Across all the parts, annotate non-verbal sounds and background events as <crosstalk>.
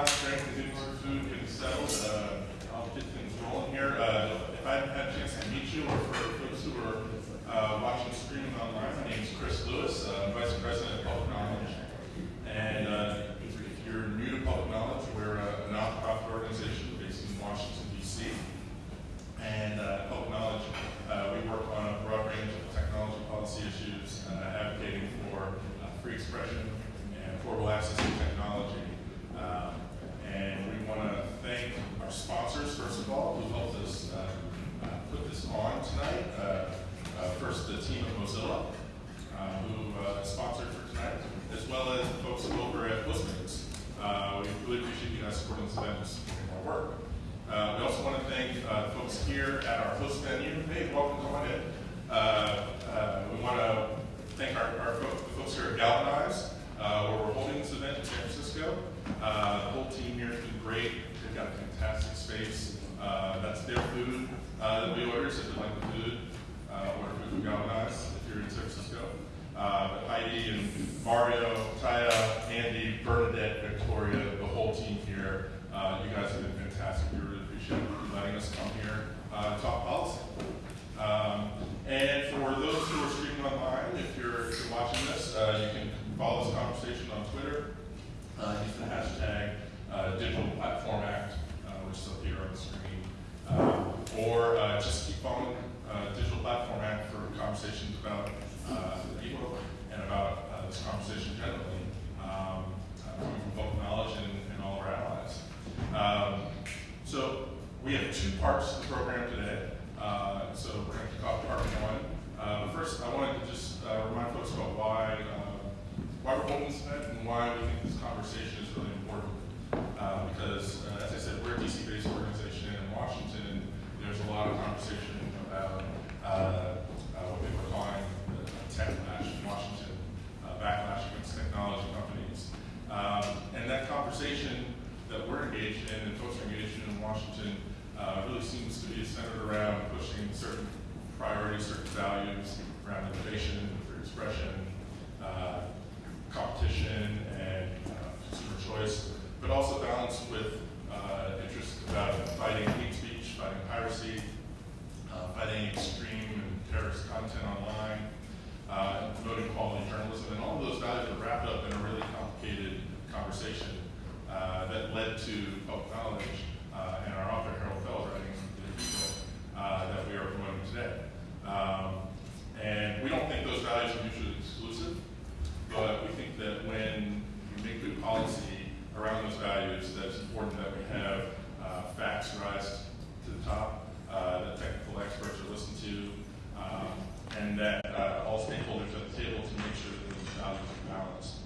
last drink, the food getting settled, uh, I'll get things rolling here. Uh, if I haven't had a chance to meet you, or for folks who are uh, watching streaming online, my name is Chris Lewis, uh, Vice President of Public Knowledge. And uh, if you're new to Public Knowledge, we're a nonprofit organization based in Washington, D.C. And uh, Public Knowledge, uh, we work on a broad range of technology policy issues, uh, advocating for uh, free expression and affordable access to technology. Um, and we want to thank our sponsors, first of all, who helped us uh, uh, put this on tonight. Uh, uh, first, the team at Mozilla, uh, who uh, sponsored for tonight, as well as the folks over at Postmates. Uh, we really appreciate you guys supporting this event and supporting our work. Uh, we also want to thank uh, the folks here at our host venue. Hey, welcome, come on in. Uh, uh, we want to thank our, our fo- the folks here at Galvanize, uh, where we're holding this event in San Francisco. Uh, the whole team here has been great. They've got a fantastic space. Uh, that's their food uh, that we order, so if you like the food, uh, order food from Galvanize if you're in San Francisco. Uh, Heidi and Mario, Taya, Andy, Bernadette, Victoria, the whole team here, uh, you guys have been fantastic. We really appreciate you letting us come here uh, talk policy. Um, and for those who are streaming online, if you're, if you're watching this, uh, you can follow this conversation on Twitter. Uh, use the hashtag uh, Digital Platform Act, which is here on the screen. Uh, or uh, just keep following uh, Digital Platform Act for conversations about uh, the ebook and about uh, this conversation generally, um, coming from public knowledge and, and all of our allies. Um, so we have two parts to the program today. Uh, so we're going to off part one. Uh, first, I wanted to just remind folks about why uh, why we're holding this event and why we think this conversation is really important. Uh, because, uh, as I said, we're a DC-based organization in Washington, and there's a lot of conversation about uh, uh, what people are calling the techlash in Washington, uh, backlash against technology companies. Um, and that conversation that we're engaged in and folks are engaged in in Washington really seems to be centered around pushing certain priorities, certain values around innovation, free expression, competition, and consumer choice, but also balanced with uh, interest about fighting hate speech, fighting piracy, uh, fighting extreme and terrorist content online, uh, promoting quality journalism, and all of those values are wrapped up in a really complicated conversation uh, that led to public knowledge uh, and our author Harold Feld writing the book uh, that we are promoting today. Um, and we don't think those values are mutually exclusive, but we think that when you make good policy around those values, that it's important that we have uh, facts rise to the top, uh, that technical experts are listened to, um, and that uh, all stakeholders at the table to make sure that these values are balanced.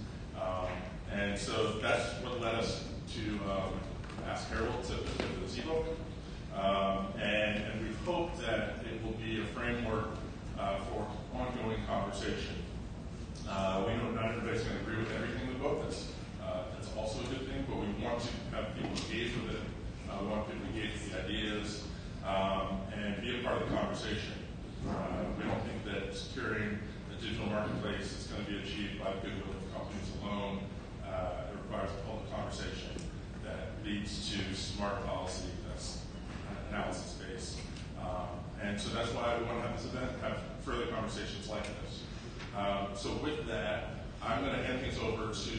Um, and so that's what led us to um, ask Harold to put this ebook. Um, and, and we hope that it will be a framework uh, for ongoing conversation. Uh, we know not everybody's going to agree with everything in the book. That's also a good thing, but we want to have people engage with it. Uh, we want people to engage with the ideas um, and be a part of the conversation. Uh, we don't think that securing the digital marketplace is going to be achieved by the goodwill of companies alone. Uh, it requires a public conversation that leads to smart policy that's analysis based. Um, and so that's why we want to have this event, have further conversations like this. Um, so with that, I'm going to hand things over to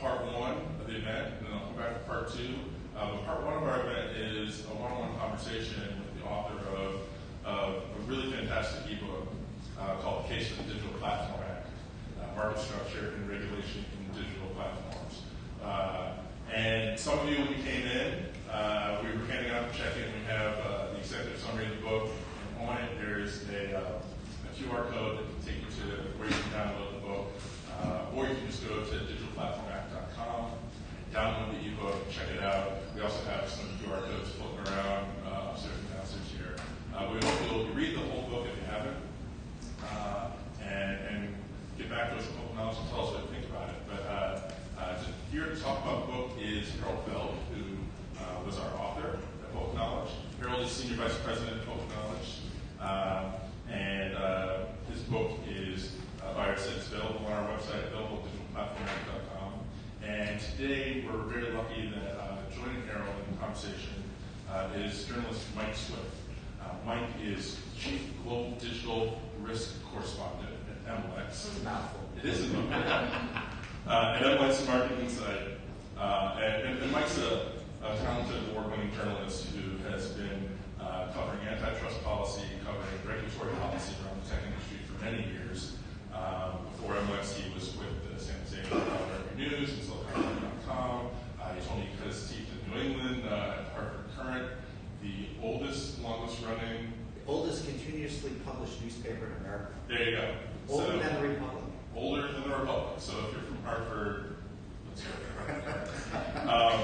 part one of the event, and then I'll come back to part two. Uh, but part one of our event is a one-on-one conversation with the author of, of a really fantastic ebook uh, called Case for the Digital Platform Act, uh, Market Structure and Regulation in Digital Platforms. Uh, and some of you, when you came in, uh, we were handing out the check-in. We have uh, the executive summary of the book, and on it there's a, uh, a QR code that can take you to where you can download the book, uh, or you can just go to digitalplatformact.com, download the ebook, check it out. We also have some QR codes floating around uh, upstairs downstairs here. Uh, we hope you'll read the whole book if you haven't, uh, and, and get back to us with open knowledge and tell us what you think about it. But uh, uh, here to talk about the book is Harold Feld, who uh, was our author at Public Knowledge. Harold is Senior Vice President of Public Knowledge, and his book is, uh, by our available on our website, available at digitalplatformact.com. And today, we're very lucky that uh, joining Harold in the conversation uh, is journalist Mike Swift. Uh, Mike is Chief Global Digital Risk Correspondent at MLex. It's a mouthful. It is a mouthful. uh, at MLex Market Insight. Uh, and, and, and Mike's a, a talented award-winning journalist who has been uh, covering antitrust policy, covering regulatory policy around the tech industry for many years. Um, before MLex, he was with the San Diego News and SiliconValley.com. Uh, he told me he cut his teeth in New England uh, at Hartford Courant, the oldest, longest-running. Oldest continuously published newspaper in America. There you go. Older So- than the Republic. older than the Republic. So if you're from Hartford, let's go. um,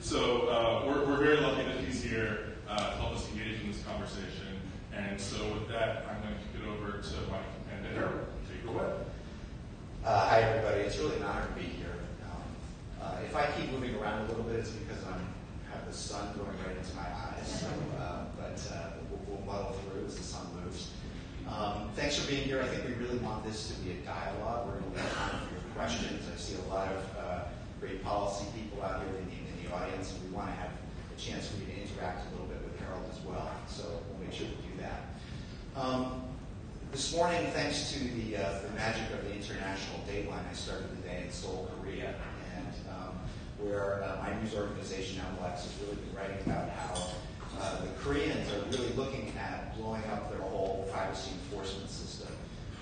so uh, we're, we're very lucky that he's here uh, to help us engage in this conversation. And so with that, I'm going to kick it over to Mike and Harold. Take it away. Uh, hi, everybody. It's really an honor to be here. Um, uh, if I keep moving around a little bit, it's because I'm have the sun going right into my eyes. So, uh, but uh, we'll, we'll muddle through as the sun moves. Um, thanks for being here. I think we really want this to be a dialogue. We're going to leave time for your questions. I see a lot of uh, great policy people out here in the, in the audience, and we want to have a chance for you to interact a little bit with Harold as well. So we'll make sure to do that. Um, this morning, thanks to the, uh, the magic of the international dateline, I started the day in Seoul, Korea, and um, where uh, my news organization, MLex, has really been writing about how uh, the Koreans are really looking at blowing up their whole privacy enforcement system,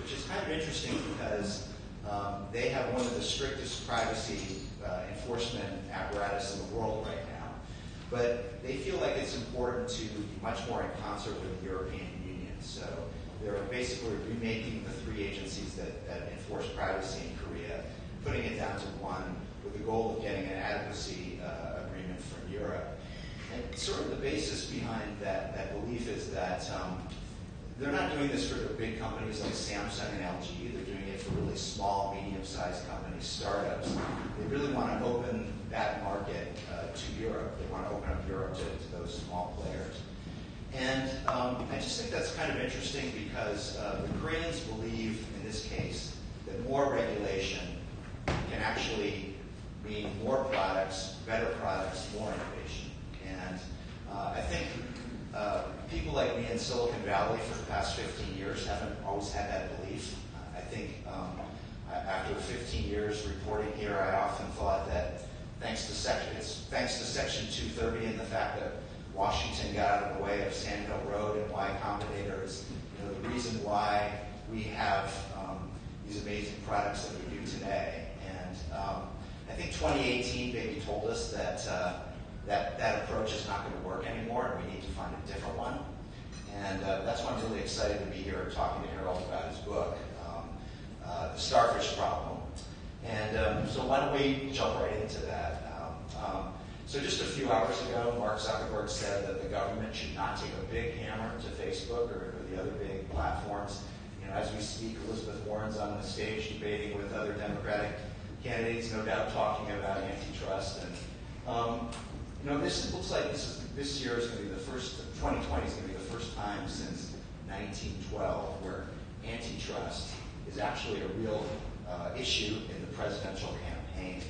which is kind of interesting because um, they have one of the strictest privacy uh, enforcement apparatus in the world right now. But they feel like it's important to be much more in concert with the European Union. So they're basically remaking the three agencies that, that enforce privacy in Korea, putting it down to one with the goal of getting an adequacy uh, agreement from Europe. And sort of the basis behind that, that belief is that um, they're not doing this for the big companies like Samsung and LG. They're doing it for really small, medium-sized companies, startups. They really want to open that market uh, to Europe. They want to open up Europe to, to those small players. And um, I just think that's kind of interesting because uh, the Koreans believe, in this case, that more regulation can actually mean more products, better products, more innovation. And uh, I think uh, people like me in Silicon Valley for the past 15 years haven't always had that belief. I think um, after 15 years reporting here, I often thought that thanks to section, thanks to Section 230 and the fact that Washington got out of the way of Sand Hill Road and Y Combinator is you know, the reason why we have um, these amazing products that we do today. And um, I think 2018 maybe told us that uh, that that approach is not going to work anymore, and we need to find a different one. And uh, that's why I'm really excited to be here talking to Harold about his book, um, uh, The Starfish Problem. And um, so why don't we jump right into that? Um, um, so just a few hours ago, Mark Zuckerberg said that the government should not take a big hammer to Facebook or, or the other big platforms. You know, as we speak, Elizabeth Warren's on the stage debating with other Democratic candidates, no doubt talking about antitrust. And um, you know, this looks like this is this year is going to be the first. 2020 is going to be the first time since 1912 where antitrust is actually a real uh, issue in the presidential campaign.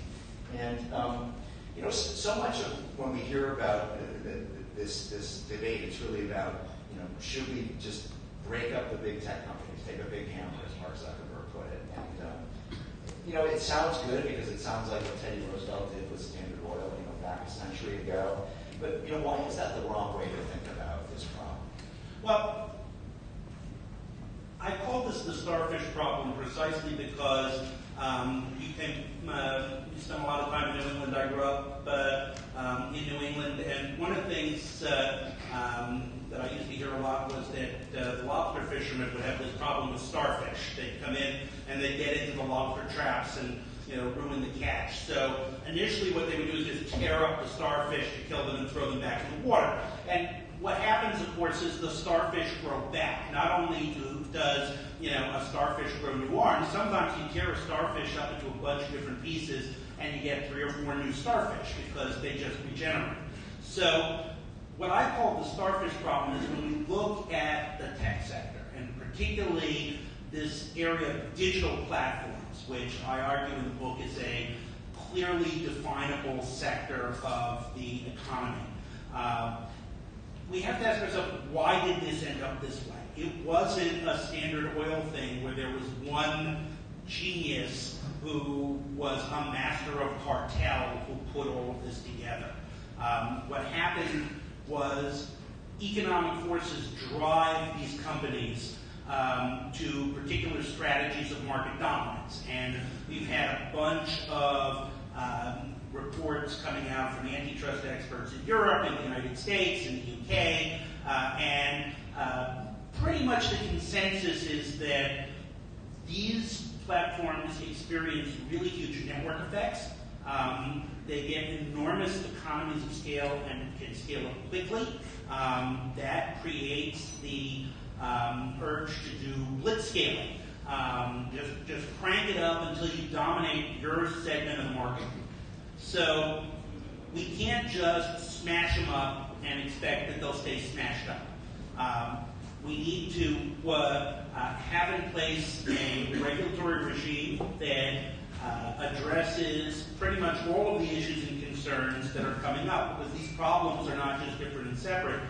And um, you know, so, much of when we hear about the, this this debate, it's really about you know, should we just break up the big tech companies, take a big hammer, as Mark Zuckerberg put it, and um, you know, it sounds good because it sounds like what Teddy Roosevelt did with Standard Oil, you know, back a century ago. But you know, why is that the wrong way to think about this problem? Well, I call this the starfish problem precisely because um, you can uh, spend a lot of time in New England. I grew up uh, um, in New England, and one of the things uh, um, that I used to hear a lot was that uh, the lobster fishermen would have this problem with starfish. They'd come in and they'd get into the lobster traps and you know ruin the catch. So initially, what they would do is just tear up the starfish to kill them and throw them back in the water. And what happens, of course, is the starfish grow back. Not only do, does you know a starfish grow new arms, sometimes you tear a starfish up into a bunch of different pieces, and you get three or four new starfish because they just regenerate. So what I call the starfish problem is when we look at the tech sector, and particularly this area of digital platforms, which I argue in the book is a clearly definable sector of the economy. Uh, we have to ask ourselves, why did this end up this way? It wasn't a standard oil thing where there was one genius who was a master of cartel who put all of this together. Um, what happened was economic forces drive these companies um, to particular strategies of market dominance. And we've had a bunch of um, reports coming out from antitrust experts in Europe, in the United States, in the UK, uh, and uh, pretty much the consensus is that these platforms experience really huge network effects. Um, they get enormous economies of scale and can scale up quickly. Um, that creates the um, urge to do blitz scaling. Um, just, just crank it up until you dominate your segment of the market. So we can't just smash them up and expect that they'll stay smashed up. Um, we need to uh, uh, have in place a regulatory regime that uh, addresses pretty much all of the issues and concerns that are coming up because these problems are not just different and separate.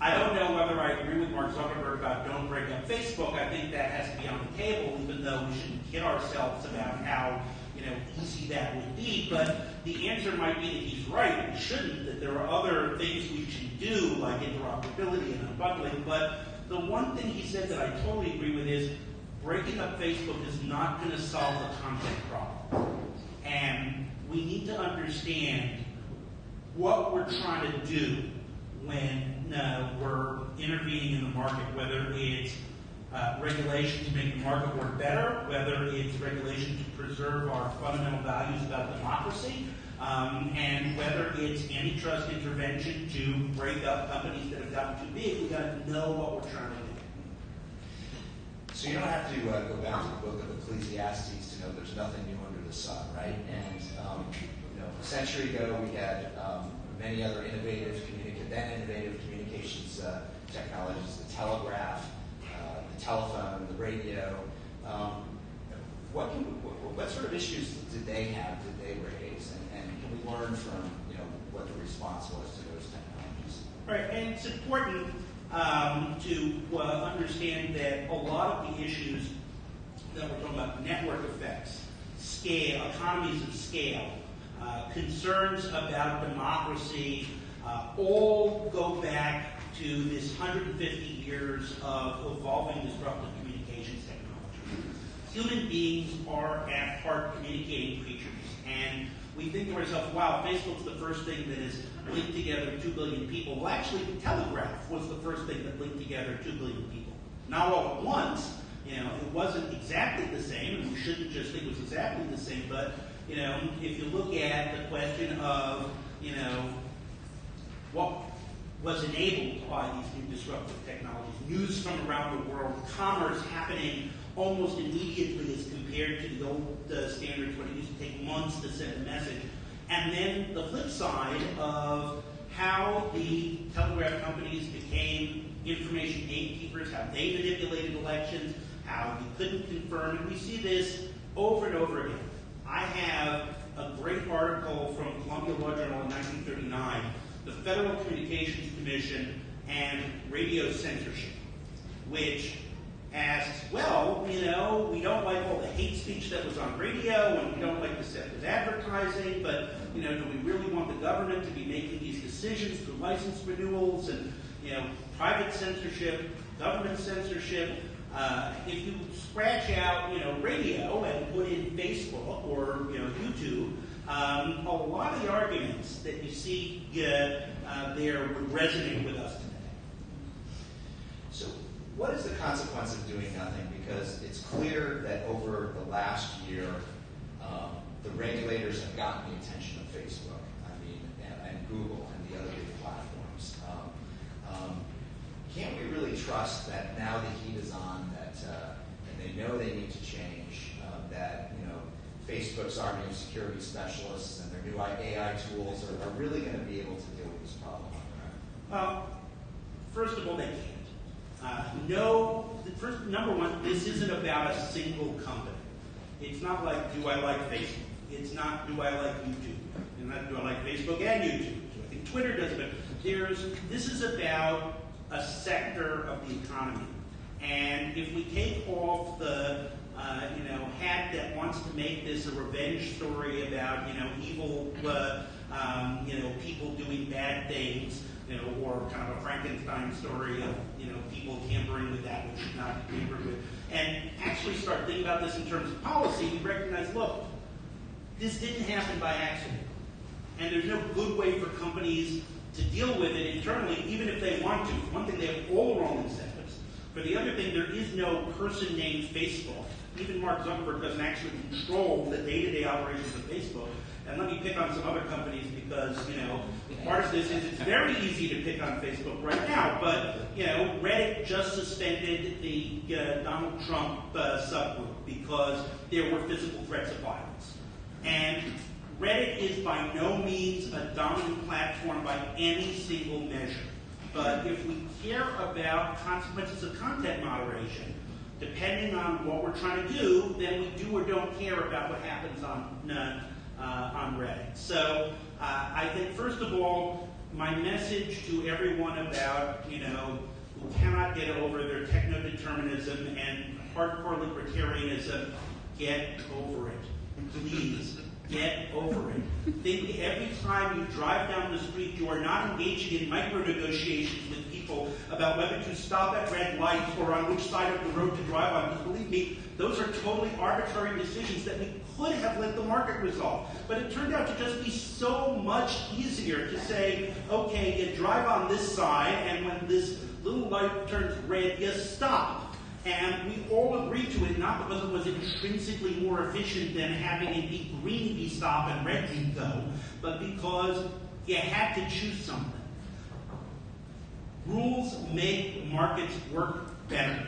I don't know whether I agree with Mark Zuckerberg about don't break up Facebook. I think that has to be on the table, even though we shouldn't kid ourselves about how easy that would be. But the answer might be that he's right. We shouldn't. That there are other things we should do, like interoperability and unbundling. But the one thing he said that I totally agree with is breaking up Facebook is not going to solve the content problem. And we need to understand what we're trying to do when uh, we're intervening in the market, whether it's uh, regulation to make the market work better, whether it's regulation to preserve our fundamental values about democracy, um, and whether it's antitrust intervention to break up companies that have gotten too big. We've got to know what we're trying to do. So you don't have to uh, go back to the book of Ecclesiastes to know there's nothing new under the sun, right? And um, you know, a century ago we had um, many other innovative, communica- then innovative communications uh, technologies, the telegraph, the telephone, the radio. Um, what, can, what, what sort of issues did they have? Did they raise? And, and can we learn from you know what the response was to those technologies? Right, and it's important um, to uh, understand that a lot of the issues that we're talking about, network effects, scale, economies of scale, uh, concerns about democracy, uh, all go back to this 150 years of evolving disruptive communications technology. Human beings are at heart communicating creatures, and we think to ourselves, wow, Facebook's the first thing that has linked together 2 billion people. Well, actually, the Telegraph was the first thing that linked together 2 billion people. Not all at once. You know, it wasn't exactly the same, and we shouldn't just think it was exactly the same, but, you know, if you look at the question of, you know, what was enabled by these new disruptive technologies, news from around the world, commerce happening almost immediately as compared to the old uh, standards when it used to take months to send a message. And then the flip side of how the telegraph companies became information gatekeepers, how they manipulated elections, how you couldn't confirm. And we see this over and over again. I have a great article from Columbia Law Journal in 1939, the Federal Communications Commission and radio censorship, which asks, well, you know, we don't like all the hate speech that was on radio, and we don't like the deceptive advertising, but, you know, do we really want the government to be making these decisions through license renewals and, you know, private censorship, government censorship? Uh, if you scratch out, you know, radio and put in Facebook or, you know, YouTube, um, a lot of the arguments that you see uh, there would resonate with us today. So, what is the consequence of doing nothing? Because it's clear that over the last year, um, the regulators have gotten the attention of Facebook, I mean, and, and Google and the other big platforms. Um, um, can't we really trust that now the heat is on, that uh, and they know they need to change, uh, that Facebook's army of security specialists and their new AI tools are, are really going to be able to deal with this problem? Well, first of all, they can't. Uh, no, first number one, this isn't about a single company. It's not like, do I like Facebook? It's not do I like YouTube, and not do I like Facebook and YouTube. So I think Twitter does, but there's this is about a sector of the economy, and if we take off the uh, you know hat that wants to make this a revenge story about you know evil uh, um, you know people doing bad things, you know, or kind of a Frankenstein story of you know people tampering with that which should not be tampered with, and actually start thinking about this in terms of policy, we recognize, look, this didn't happen by accident. And there's no good way for companies to deal with it internally, even if they want to. For one thing, they have all wrong incentives. For the other thing, there is no person named Facebook. Even Mark Zuckerberg doesn't actually control the day-to-day operations of Facebook. And let me pick on some other companies because, you know, part of this is it's very easy to pick on Facebook right now. But, you know, Reddit just suspended the uh, Donald Trump uh, subgroup because there were physical threats of violence. And Reddit is by no means a dominant platform by any single measure. But if we care about consequences of content moderation, depending on what we're trying to do, then we do or don't care about what happens on, uh, uh, on Reddit. So uh, I think, first of all, my message to everyone about, you know, who cannot get over their techno-determinism and hardcore libertarianism, get over it. Please, get over it. Think every time you drive down the street, you are not engaging in micro negotiations with people about whether to stop at red lights or on which side of the road to drive on. Because believe me, those are totally arbitrary decisions that we could have let the market resolve. But it turned out to just be so much easier to say, okay, you drive on this side, and when this little light turns red, you stop. And we all agreed to it, not because it was intrinsically more efficient than having it be green be stop and red be go, but because you had to choose something. Rules make markets work better.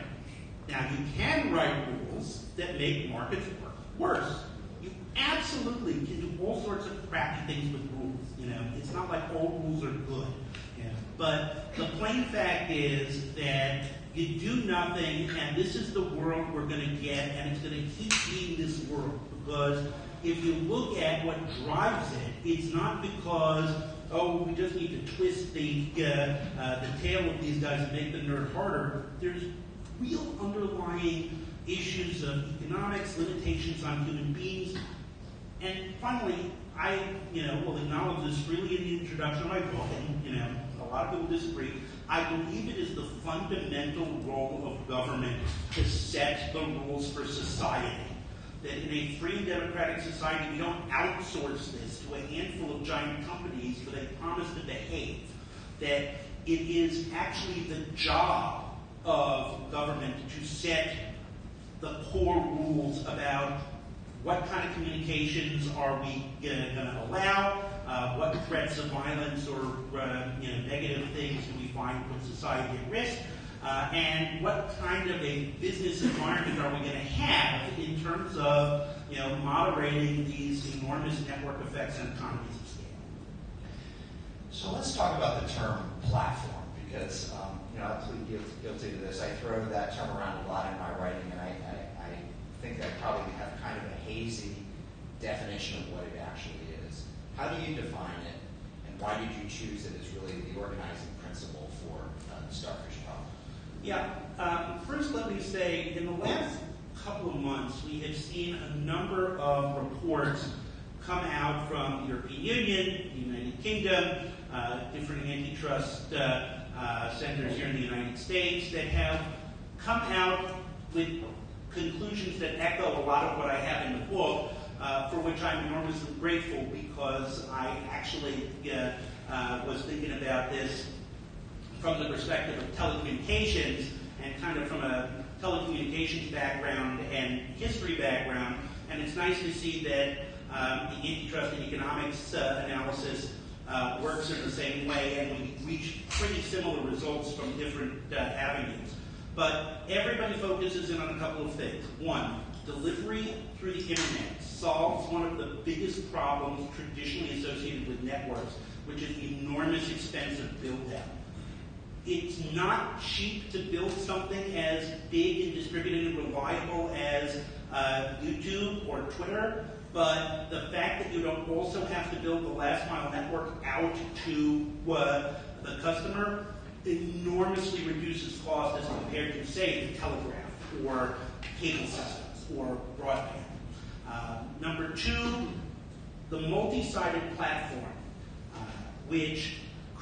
Now, you can write rules that make markets work worse. You absolutely can do all sorts of crappy things with rules. You know, it's not like all rules are good. Know? But the plain fact is that you do nothing, and this is the world we're going to get, and it's going to keep being this world. Because if you look at what drives it, it's not because oh, we just need to twist the uh, uh, the tail of these guys and make the nerd harder. There's real underlying issues of economics, limitations on human beings, and finally, I you know will acknowledge this freely in the introduction of my book, and you know a lot of people disagree. I believe it is the fundamental role of government to set the rules for society. That in a free democratic society, we don't outsource this to a handful of giant companies where they promise to behave. That it is actually the job of government to set the core rules about what kind of communications are we going to allow, uh, what threats of violence or uh, you know, negative things do we find put society at risk, uh, and what kind of a business environment are we going to have in terms of you know, moderating these enormous network effects and economies of scale. So let's talk about the term platform because um, you know I plead guilty to this. I throw that term around a lot in my writing, and I, I, I think I probably have kind of a hazy definition of what it actually is. How do you define it, and why did you choose it as really the organizing principle for uh, the starfish problem? Yeah. Um, first, let me say, in the last couple of months, we have seen a number of reports come out from the European Union, the United Kingdom, uh, different antitrust uh, uh, centers here in the United States that have come out with conclusions that echo a lot of what I have in the book, for which I'm enormously grateful because I actually was thinking about this from the perspective of telecommunications and kind of from a telecommunications background and history background. And it's nice to see that um, the antitrust and economics uh, analysis uh, works in the same way, and we reach pretty similar results from different uh, avenues. But everybody focuses in on a couple of things. One, delivery through the internet solves one of the biggest problems traditionally associated with networks, which is the enormous expense of build out. It's not cheap to build something as big and distributed and reliable as uh, YouTube or Twitter, But the fact that you don't also have to build the last mile network out to uh, the customer enormously reduces cost as compared to, say, the telegraph or cable systems or broadband. Uh, number two, the multi-sided platform, uh, which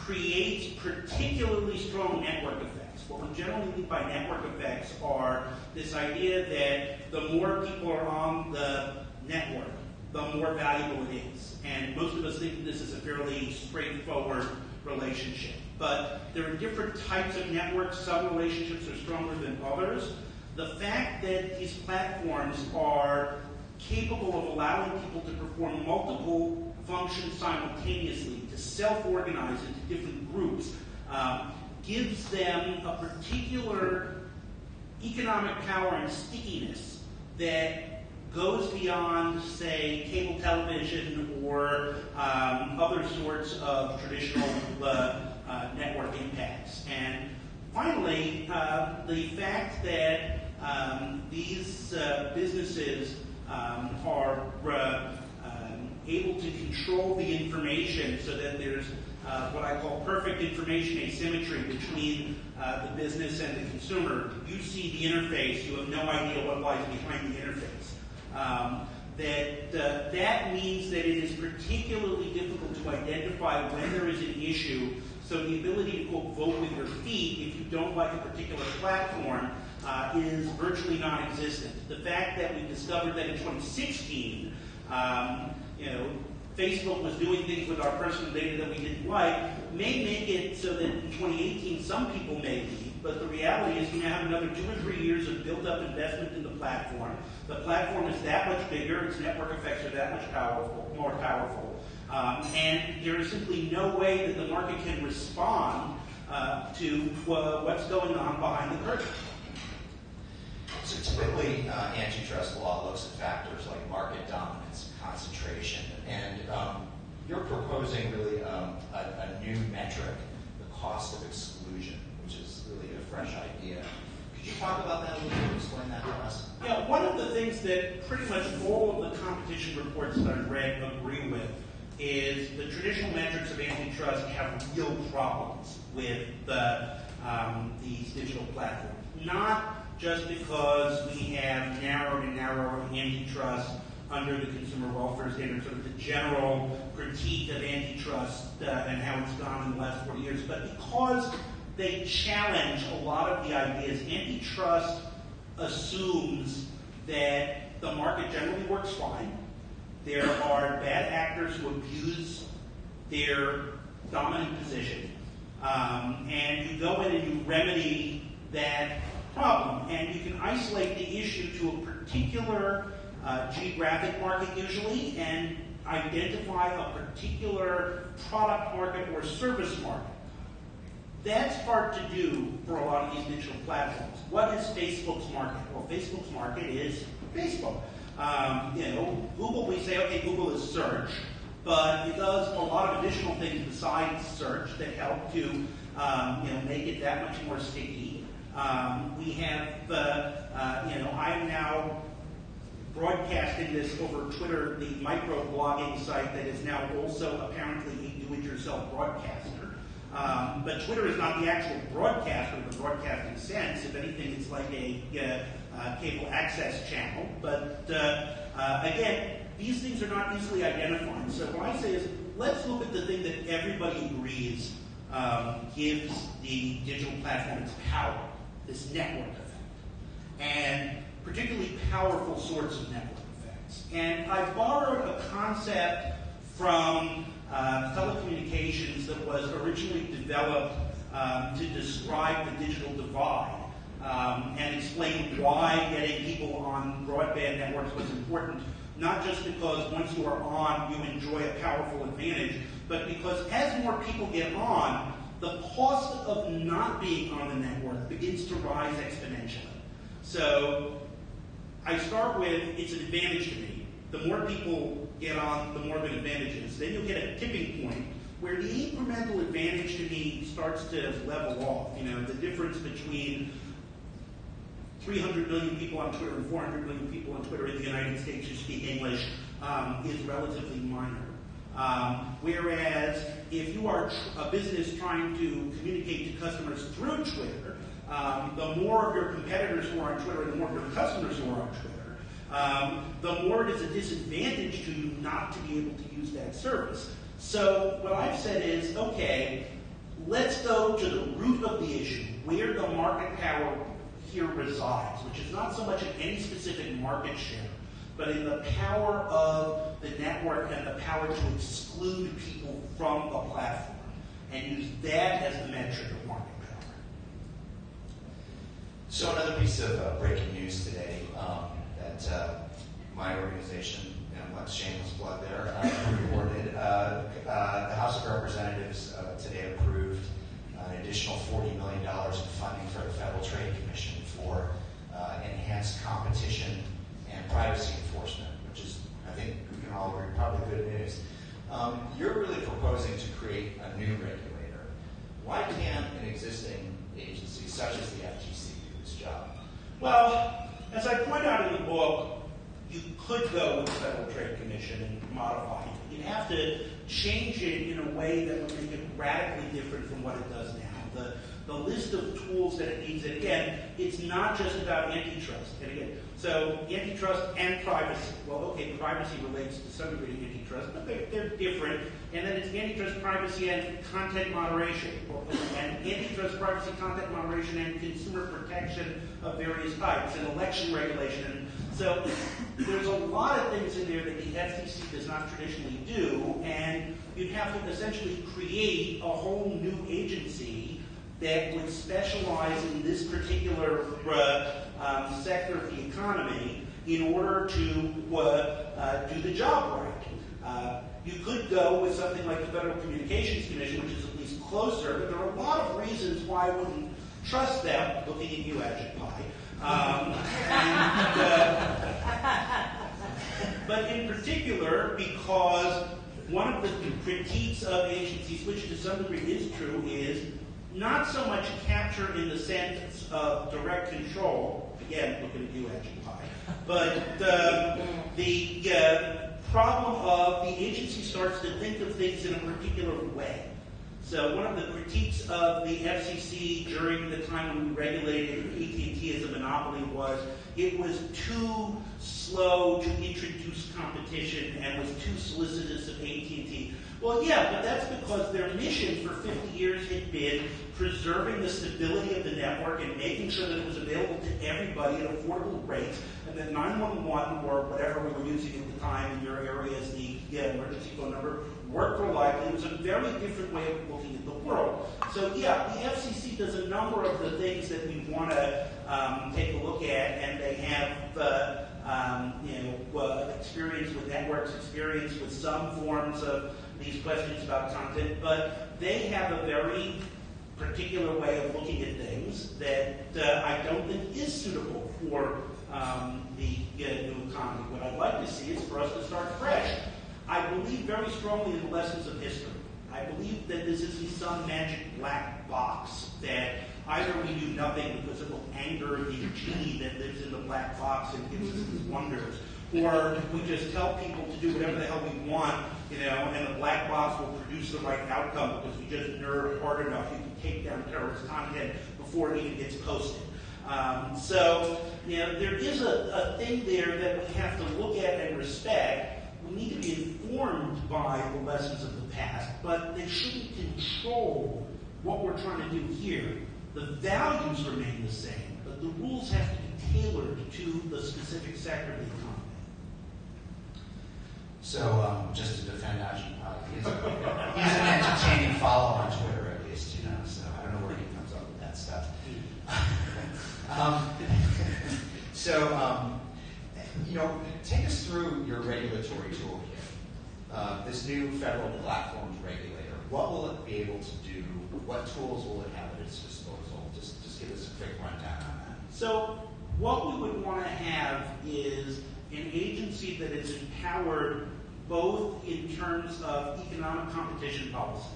creates particularly strong network effects. What we generally mean by network effects are this idea that the more people are on the network, the more valuable it is. And most of us think this is a fairly straightforward relationship. But there are different types of networks. Some relationships are stronger than others. The fact that these platforms are capable of allowing people to perform multiple functions simultaneously, to self-organize into different groups, um, gives them a particular economic power and stickiness that goes beyond, say, cable television or um, other sorts of traditional uh, uh, network impacts. And finally, uh, the fact that um, these uh, businesses um, are uh, able to control the information so that there's uh, what I call perfect information asymmetry between uh, the business and the consumer. You see the interface, you have no idea what lies behind the interface. Um, that uh, that means that it is particularly difficult to identify when there is an issue. So the ability to quote vote with your feet if you don't like a particular platform uh, is virtually non-existent. The fact that we discovered that in 2016, um, you know, Facebook was doing things with our personal data that we didn't like may make it so that in 2018 some people may leave, but the reality is you now have another two or three years of built-up investment in the platform. The platform is that much bigger, its network effects are that much powerful, more powerful, um, and there is simply no way that the market can respond uh, to uh, what's going on behind the curtain. So typically, uh, antitrust law looks at factors like market dominance, concentration, and um, you're proposing really um, a, a, new metric, the cost of exclusion, which is really a fresh idea. Could you talk about that a little bit, and explain that to us? Yeah, one of the things that pretty much all of the competition reports that I've read agree with is the traditional metrics of antitrust have real problems with the, um, these digital platforms. Not just because we have narrowed and narrowed antitrust under the consumer welfare standards, sort of the general critique of antitrust uh, and how it's gone in the last 40 years, but because they challenge a lot of the ideas. Antitrust assumes that the market generally works fine. There are bad actors who abuse their dominant position. Um, and you go in and you remedy that problem. And you can isolate the issue to a particular uh, geographic market usually and identify a particular product market or service market. That's hard to do for a lot of these digital platforms. What is Facebook's market? Well, Facebook's market is Facebook. Um, you know, Google, we say, okay, Google is search, but it does a lot of additional things besides search that help to, um, you know, make it that much more sticky. Um, we have, uh, uh, you know, I'm now broadcasting this over Twitter, the micro-blogging site that is now also apparently a do-it-yourself broadcaster. Um, but Twitter is not the actual broadcaster in the broadcasting sense. If anything, it's like a uh, uh, cable access channel. But uh, uh, again, these things are not easily identified. So what I say is, let's look at the thing that everybody agrees um, gives the digital platform its power this network effect, and particularly powerful sorts of network effects. And I borrowed a concept from uh, telecommunications that was originally developed um, to describe the digital divide um, and explain why getting people on broadband networks was important, not just because once you are on, you enjoy a powerful advantage, but because as more people get on, the cost of not being on the network begins to rise exponentially. So I start with it's an advantage to me. The more people get on, the more of an advantage is. Then you'll get a tipping point where the incremental advantage to me starts to level off. You know, the difference between 300 million people on Twitter and 400 million people on Twitter in the United States who speak English um, is relatively minor. Um, whereas if you are tr- a business trying to communicate to customers through Twitter, um, the more of your competitors who are on Twitter and the more of your customers who are on Twitter, um, the more it is a disadvantage to you not to be able to use that service. So what I've said is, okay, let's go to the root of the issue, where the market power here resides, which is not so much in any specific market share, but in the power of the network and the power to exclude people from the platform, and use that as the metric of market. So another piece of uh, breaking news today um, that uh, my organization, and what shameless plug there, uh, reported. Uh, uh, the House of Representatives uh, today approved an additional $40 million in funding for the Federal Trade Commission for enhanced competition and privacy enforcement, which is, I think we can all agree, probably good news. Um, you're really proposing to create a new regulator. Why can't an existing agency such as the FTC? Well, as I point out in the book, you could go with the Federal Trade Commission and modify it. You'd have to change it in a way that would make it radically different from what it does now. The, list of tools that it needs, and again, it's not just about antitrust. And again, so antitrust and privacy. Well, okay, privacy relates to some degree to antitrust, but they're, they're different. And then it's antitrust, privacy, and content moderation. And antitrust, privacy, content moderation, and consumer protection of various types, and election regulation. So there's a lot of things in there that the FCC does not traditionally do, and you'd have to essentially create a whole new agency that would specialize in this particular uh, um, sector of the economy in order to uh, uh, do the job right. Uh, you could go with something like the Federal Communications Commission, which is at least closer, but there are a lot of reasons why I wouldn't trust them, looking at you, Ajit Pai. Um, and, uh, but in particular, because one of the critiques of agencies, which to some degree is true, is not so much capture in the sense of direct control, again, looking at you, Ajit Pai, but uh, the uh, problem of the agency starts to think of things in a particular way. So one of the critiques of the FCC during the time when we regulated AT&T as a monopoly was it was too slow to introduce competition and was too solicitous of AT&T. Well, yeah, but that's because their mission for 50 years had been preserving the stability of the network and making sure that it was available to everybody at affordable rates, and that 911 or whatever we were using at the time in your area as the yeah, emergency phone number worked reliably. It was a very different way of looking at the world. So yeah, the FCC does a number of the things that we want to um, take a look at, and they have uh, um, you know uh, experience with networks, experience with some forms of these questions about content, but they have a very particular way of looking at things that uh, I don't think is suitable for um, the uh, new economy. What I'd like to see is for us to start fresh. I believe very strongly in the lessons of history. I believe that this isn't some magic black box that either we do nothing because it will anger the genie that lives in the black box and gives us these wonders, or we just tell people to do whatever the hell we want, you know, and the black box will produce the right outcome because we just nerd hard enough. You can take down terrorist content before it even gets posted. Um, so, you know, there is a, a thing there that we have to look at and respect. We need to be informed by the lessons of the past, but they shouldn't control what we're trying to do here. The values remain the same, but the rules have to be tailored to the specific sector of the economy. So, um, just to defend Ajit Pai, he's, he's an entertaining follow on Twitter at least, you know, so I don't know where he comes up with that stuff. <laughs> um, so, um, you know, take us through your regulatory toolkit. Uh, this new federal platforms regulator, what will it be able to do? What tools will it have at its disposal? Just, just give us a quick rundown on that. So what we would want to have is an agency that is empowered both in terms of economic competition policy.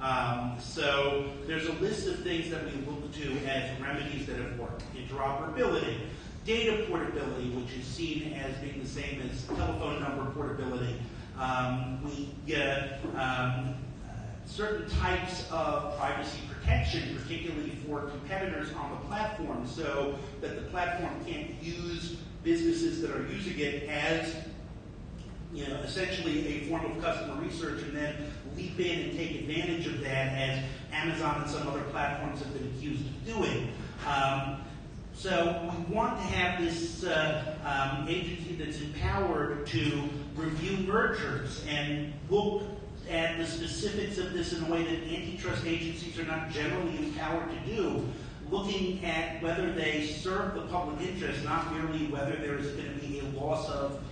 Um, so there's a list of things that we look to as remedies that have worked. Interoperability, data portability, which is seen as being the same as telephone number portability. Um, we get um, certain types of privacy protection, particularly for competitors on the platform, so that the platform can't use businesses that are using it as you know, essentially a form of customer research and then leap in and take advantage of that as Amazon and some other platforms have been accused of doing. Um, so we want to have this uh, um, agency that's empowered to review mergers and look at the specifics of this in a way that antitrust agencies are not generally empowered to do, looking at whether they serve the public interest, not merely whether there is going to be a loss of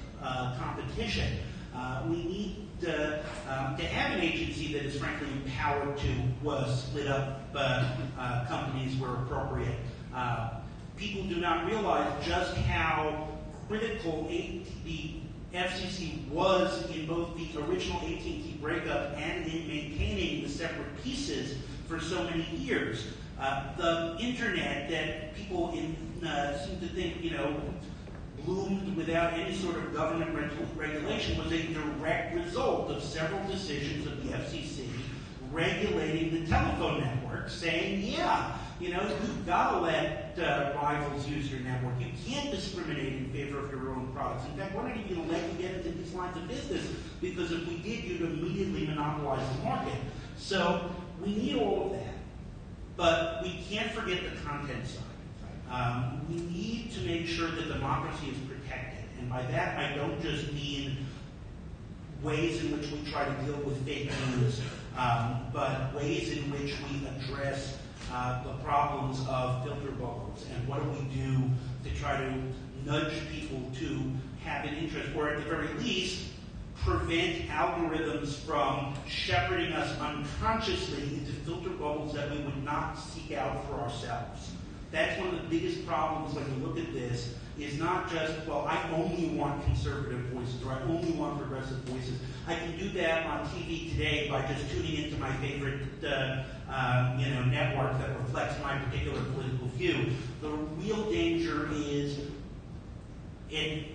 competition. Uh, we need uh, um, to have an agency that is frankly empowered to uh, split up uh, uh, companies where appropriate. Uh, people do not realize just how critical the FCC was in both the original AT&T breakup and in maintaining the separate pieces for so many years. Uh, the internet that people in, uh, seem to think, you know, bloomed without any sort of government reg- regulation was a direct result of several decisions of the FCC regulating the telephone network, saying, yeah, you know, you've got to let uh, rivals use your network. You can't discriminate in favor of your own products. In fact, we're not even going to let you get into these lines of business because if we did, you'd immediately monopolize the market. So we need all of that. But we can't forget the content side. Um, we need to make sure that democracy is protected. And by that, I don't just mean ways in which we try to deal with fake news, um, but ways in which we address uh, the problems of filter bubbles and what do we do to try to nudge people to have an interest, or at the very least, prevent algorithms from shepherding us unconsciously into filter bubbles that we would not seek out for ourselves. That's one of the biggest problems when you look at this, is not just, well, I only want conservative voices or I only want progressive voices. I can do that on TV today by just tuning into my favorite uh, uh, you know, network that reflects my particular political view. The real danger is an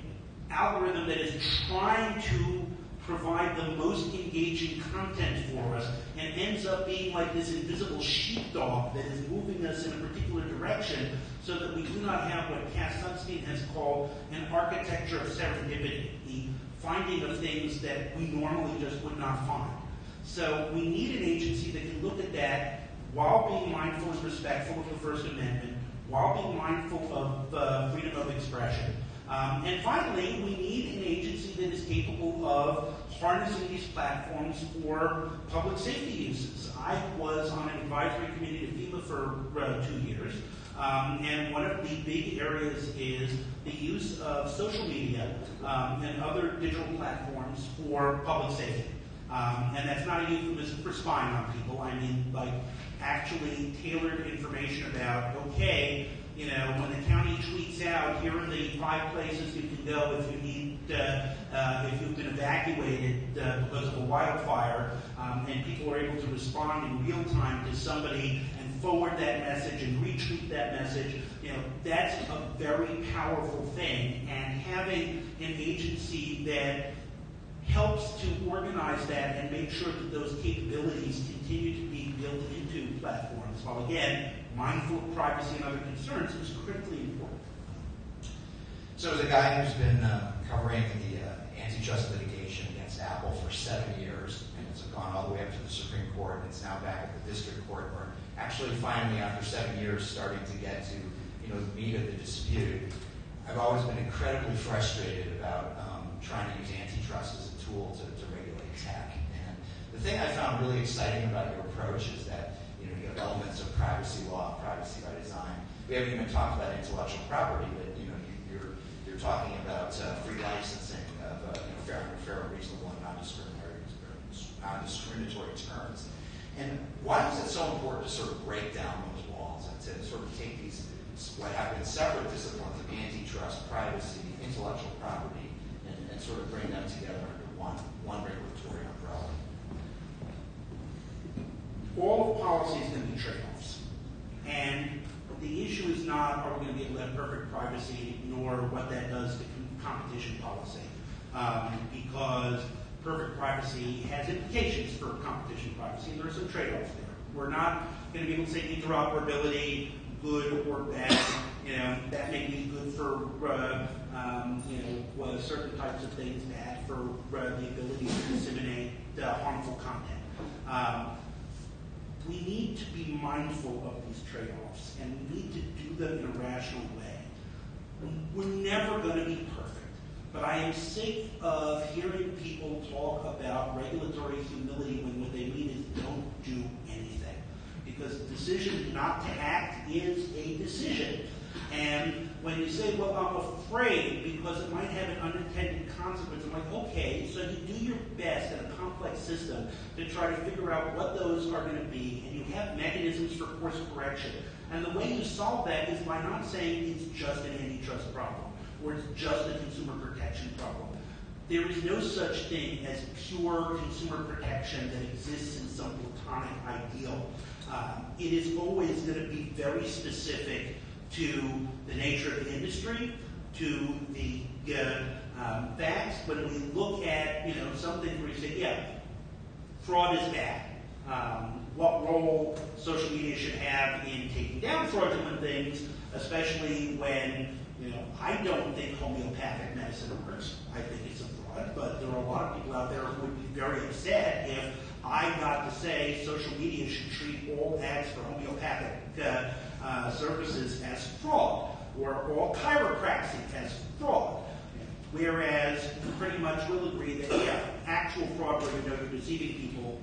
algorithm that is trying to provide the most engaging content for us and ends up being like this invisible sheepdog that is moving us in a particular direction so that we do not have what Cass Sunstein has called an architecture of serendipity, the finding of things that we normally just would not find. So we need an agency that can look at that while being mindful and respectful of the First Amendment, while being mindful of uh, freedom of expression. Um, and finally, we need an agency that is capable of harnessing these platforms for public safety uses. I was on an advisory committee to FEMA for uh, two years, um, and one of the big areas is the use of social media um, and other digital platforms for public safety. Um, and that's not a euphemism for spying on people. I mean, like, actually tailored information about, okay, you know, when the county tweets out, here are the five places you can go if you need, uh, uh, if you've been evacuated uh, because of a wildfire, um, and people are able to respond in real time to somebody and forward that message and retweet that message, you know, that's a very powerful thing. And having an agency that helps to organize that and make sure that those capabilities continue to be built into platforms, while again, mindful of privacy and other concerns, is critically important. So as a guy who's been uh, covering the uh, antitrust litigation against Apple for seven years, and it's gone all the way up to the Supreme Court, and it's now back at the district court, where actually finally after seven years starting to get to you know the meat of the dispute, I've always been incredibly frustrated about um, trying to use antitrust as a tool to, to regulate tech. And the thing I found really exciting about your approach is that you know you have elements of privacy law, privacy by design. We haven't even talked about intellectual property, but you know you, you're you're talking about uh, free licensing of uh, you know, fair, fair reasonable and non-discriminatory non-discriminatory terms. And why is it so important to sort of break down those walls and to sort of take these what have been separate disciplines of antitrust, privacy, intellectual property, and, and sort of bring them together under one one regulatory all of policy is going to be trade-offs. And the issue is not, are we going to be able to have perfect privacy nor what that does to competition policy. Um, because perfect privacy has implications for competition privacy, and there are some trade-offs there. We're not going to be able to say interoperability, good or bad. You know, that may be good for uh, um, you know certain types of things, bad for uh, the ability to disseminate uh, harmful content. Um, we need to be mindful of these trade-offs, and we need to do them in a rational way. We're never going to be perfect, but I am sick of hearing people talk about regulatory humility when what they mean is don't do anything. Because the decision not to act is a decision. And when you say, well, I'm afraid because it might have an unintended consequence, I'm like, okay, so you do your best in a complex system to try to figure out what those are going to be, and you have mechanisms for course correction. And the way you solve that is by not saying it's just an antitrust problem or it's just a consumer protection problem. There is no such thing as pure consumer protection that exists in some platonic ideal. Um, it is always going to be very specific to the nature of the industry, to the uh, um, facts. When we look at you know something where you say, yeah, fraud is bad. Um, what role social media should have in taking down fraudulent things, especially when you know I don't think homeopathic medicine works. I think it's a fraud, but there are a lot of people out there who would be very upset if I got to say social media should treat all ads for homeopathic uh, uh, services as or all chiropractic as fraud. Whereas pretty much will agree that, yeah, actual fraud where you know you're deceiving people,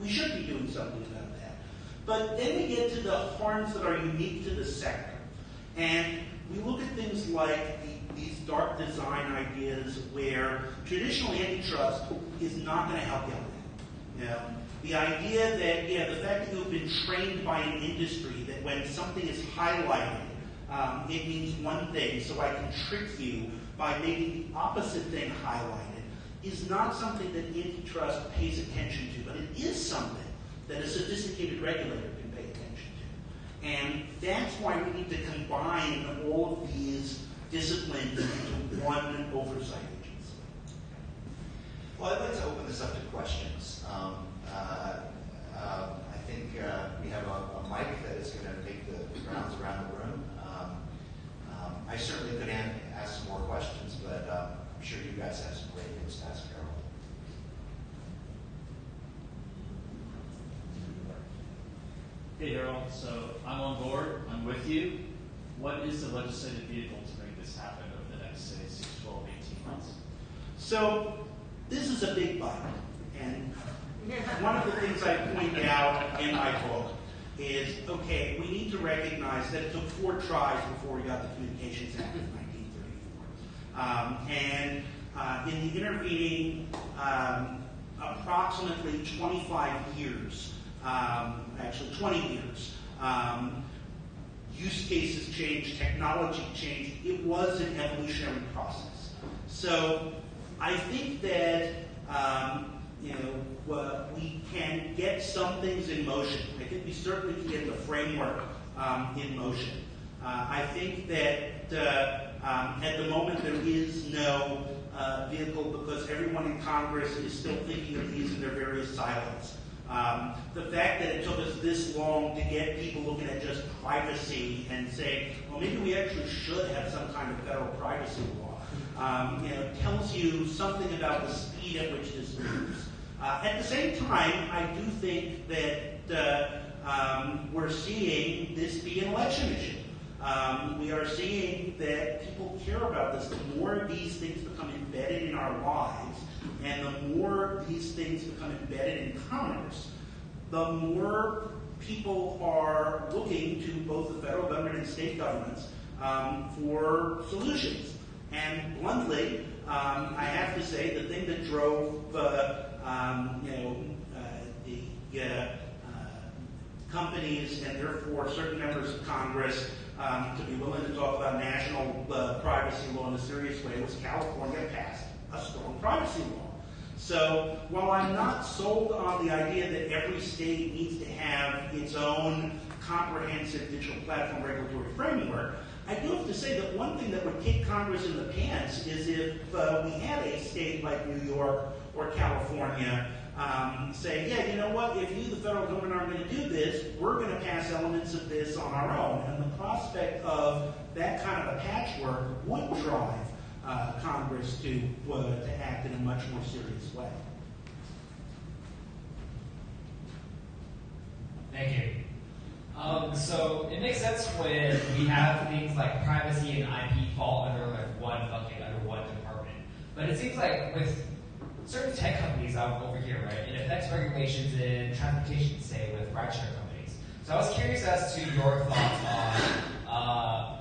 we should be doing something about that. But then we get to the harms that are unique to the sector. And we look at things like the, these dark design ideas where traditional antitrust is not going to help you out with that. Know, the idea that, yeah, the fact that you've been trained by an industry that when something is highlighted, um, it means one thing, so I can trick you by making the opposite thing highlighted, is not something that antitrust pays attention to, but it is something that a sophisticated regulator can pay attention to. And that's why we need to combine all of these disciplines into one oversight agency. Well, I'd like to open this up to questions. Um, uh, um, I think uh, we have a, a mic that is going to make the rounds around the room. I certainly could ask some more questions, but um, I'm sure you guys have some great things to ask Harold. Hey Harold, so I'm on board, I'm with you. What is the legislative vehicle to make this happen over the next, say, 6, 12, 18 months? So this is a big bite, and one of the things I point out in my book is, okay, we need to recognize that it took four tries before we got the Communications Act of 1934. Um, and uh, in the intervening um, approximately 25 years, um, actually 20 years, um, use cases changed, technology changed. It was an evolutionary process. So I think that um, you know we can get some things in motion. I think we certainly can get the framework um, in motion. Uh, I think that uh, um, at the moment there is no uh, vehicle because everyone in Congress is still thinking of these in their various silos. Um, the fact that it took us this long to get people looking at just privacy and saying, well, maybe we actually should have some kind of federal privacy law, um, you know, tells you something about the speed at which this moves. Uh, at the same time, I do think that uh, um, we're seeing this be an election issue. Um, we are seeing that people care about this. The more these things become embedded in our lives, and the more these things become embedded in commerce, the more people are looking to both the federal government and state governments um, for solutions. And bluntly, um, I have to say the thing that drove uh, um, you know uh, the uh, companies and therefore certain members of Congress um, to be willing to talk about national uh, privacy law in a serious way was California passed a strong privacy law. So while I'm not sold on the idea that every state needs to have its own comprehensive digital platform regulatory framework, I do have to say that one thing that would kick Congress in the pants is if uh, we had a state like New York or California um, say, yeah, you know what, if you, the federal government, aren't going to do this, we're going to pass elements of this on our own. And the prospect of that kind of a patchwork would drive uh, Congress to, uh, to act in a much more serious way. Thank you. Um, so it makes sense when we have things like privacy and IP fall under like one bucket, under one department. But it seems like with certain tech companies out over here, right, it affects regulations in transportation, say with rideshare companies. So I was curious as to your thoughts on uh,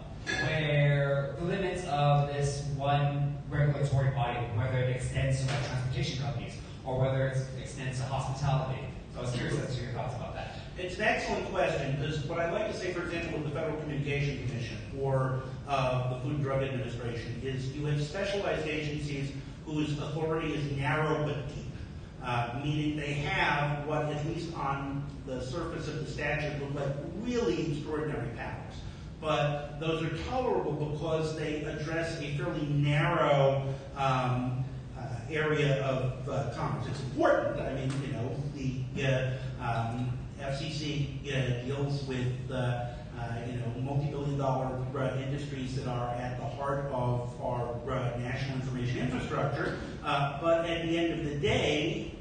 where the limits of this one regulatory body, whether it extends to like transportation companies or whether it extends to hospitality. So I was curious as to your thoughts about that. It's an excellent question, because what I'd like to say, for example, with the Federal Communication Commission or uh, the Food and Drug Administration, is you have specialized agencies whose authority is narrow but deep, uh, meaning they have what, at least on the surface of the statute, look like really extraordinary powers. But those are tolerable because they address a fairly narrow um, uh, area of uh, commerce. It's important. I mean, you know, the uh, um, FCC uh, deals with uh, uh, you know multi-billion dollar uh, industries that are at the heart of our national information infrastructure. Uh, but at the end of the day,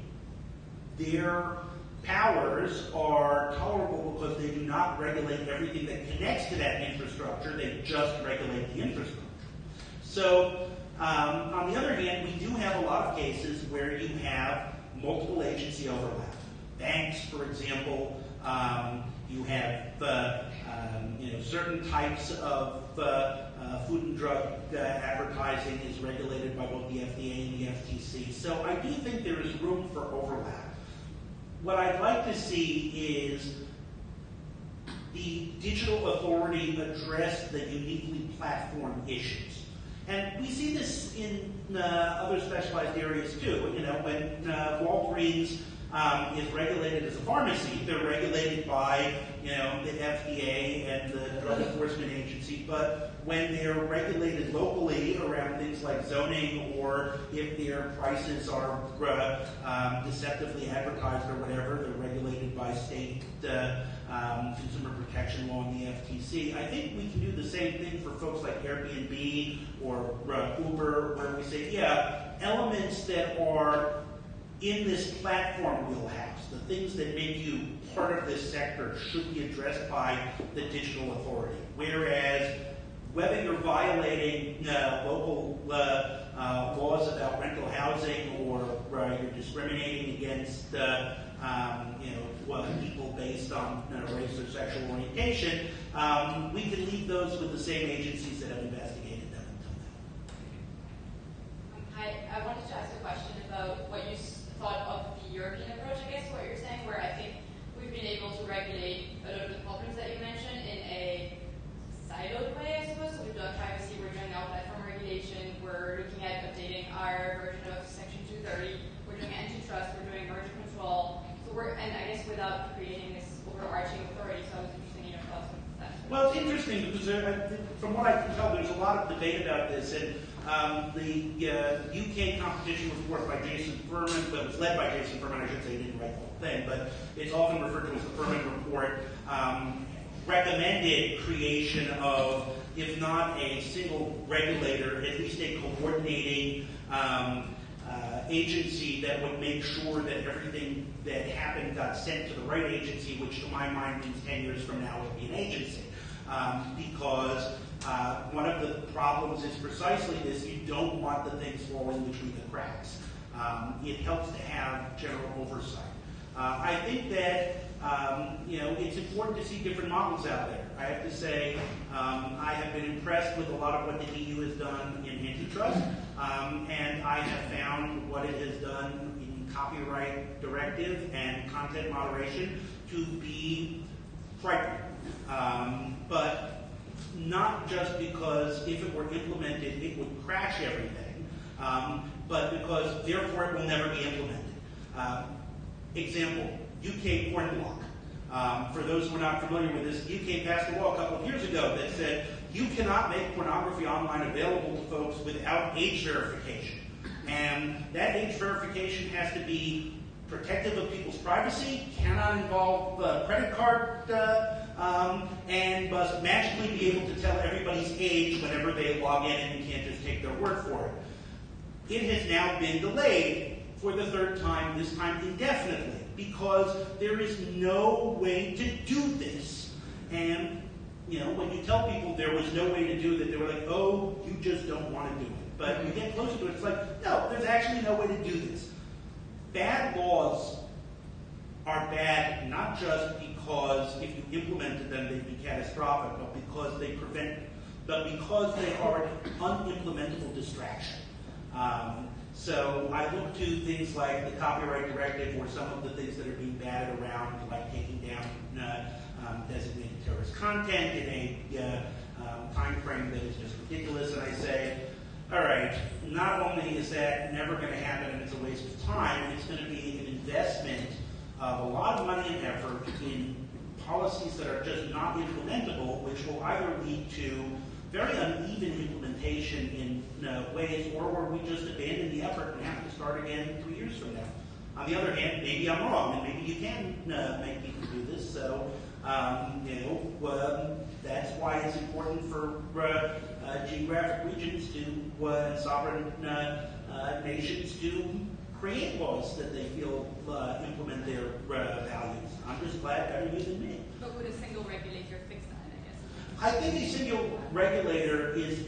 their powers are tolerable because they do not regulate everything that connects to that infrastructure. They just regulate the infrastructure. So, um, on the other hand, we do have a lot of cases where you have multiple agency overlap. Banks, for example, um, you have uh, um, you know certain types of uh, uh, food and drug uh, advertising is regulated by both the FDA and the FTC. So I do think there is room for overlap. What I'd like to see is the digital authority address the uniquely platform issues. And we see this in uh, other specialized areas too. You know, when uh, Walgreens um, is regulated as a pharmacy, they're regulated by you know the FDA and the Drug Enforcement Agency. But when they're regulated locally around things like zoning, or if their prices are uh, um, deceptively advertised or whatever, they're regulated by state. Uh, um, consumer protection law and the FTC. I think we can do the same thing for folks like Airbnb or uh, Uber, where we say, yeah, elements that are in this platform wheelhouse, the things that make you part of this sector should be addressed by the digital authority. Whereas whether you're violating uh, local uh, uh, laws about rental housing or uh, you're discriminating against uh, um, you know people based on you know, race or sexual orientation, um, we can leave those with the same agencies that have investigated them until now. Hi, I wanted to ask a question about what you thought of the European approach, I guess, what you're saying, where I think we've been able to regulate a lot of the problems that you mentioned in a siloed way, I suppose. So we've done privacy, we're doing our platform regulation, we're looking at updating our version of Section 230, we're doing antitrust, we're doing merger control. So we're, and I guess without creating this overarching authority, so I was interested in your thoughts on that. Well, it's interesting because uh, from what I can tell, there's a lot of debate about this. And um, the uh, UK competition report by Jason Furman, was led by Jason Furman, I should say, he didn't write the whole thing, but it's often referred to as the Furman report, um, recommended creation of, if not a single regulator, at least a coordinating um, uh, agency that would make sure that everything that happened got sent to the right agency, which to my mind means 10 years from now will be an agency. Um, because uh, one of the problems is precisely this, you don't want the things falling between the cracks. Um, it helps to have general oversight. Uh, I think that um, you know it's important to see different models out there. I have to say um, I have been impressed with a lot of what the EU has done in antitrust, um, and I have found what it has done in copyright directive and content moderation to be frightening. Um, but not just because if it were implemented, it would crash everything, um, but because therefore it will never be implemented. Um, example, UK porn block. Um, for those who are not familiar with this, UK passed a law a couple of years ago that said you cannot make pornography online available to folks without age verification. And that age verification has to be protective of people's privacy, cannot involve uh, credit card, uh, um, and must magically be able to tell everybody's age whenever they log in, and you can't just take their word for it. It has now been delayed for the third time, this time indefinitely, because there is no way to do this. And, you know, when you tell people there was no way to do that, they were like, oh, you just don't want to do it. But when you get closer to it, it's like, no, there's actually no way to do this. Bad laws are bad not just because if you implemented them they'd be catastrophic, but because they prevent, but because they are an unimplementable distraction. Um, so I look to things like the copyright directive or some of the things that are being batted around, like taking down uh, um, designated terrorist content in a uh, um, time frame that is just ridiculous. And I say, all right, not only is that never going to happen and it's a waste of time, it's going to be an investment of a lot of money and effort in policies that are just not implementable, which will either lead to very uneven implementation in uh, ways, or where we just abandon the effort and have to start again three years from now. On the other hand, maybe I'm wrong, and maybe you can uh, make people do this. So, um, you know, um, that's why it's important for uh, uh, geographic regions to uh, sovereign uh, uh, nations to create laws that they feel uh, implement their uh, values. I'm just glad better you than me. But would a single regulator fix that, I guess? I think a single regulator is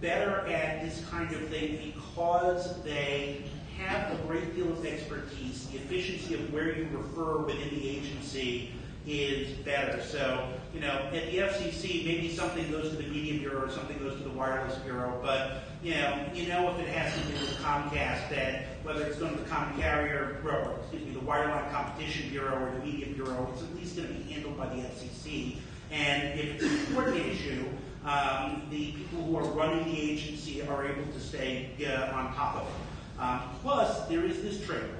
better at this kind of thing because they have a great deal of expertise. The efficiency of where you refer within the agency is better. So, you know, at the FCC, maybe something goes to the Media Bureau or something goes to the Wireless Bureau, but, you know, you know if it has to do with Comcast, that whether it's going to the common carrier, or, excuse me, the Wireline Competition Bureau or the Media Bureau, it's at least going to be handled by the FCC. And if it's an important issue, um, the people who are running the agency are able to stay uh, on top of it. Um, plus, there is this trade-off.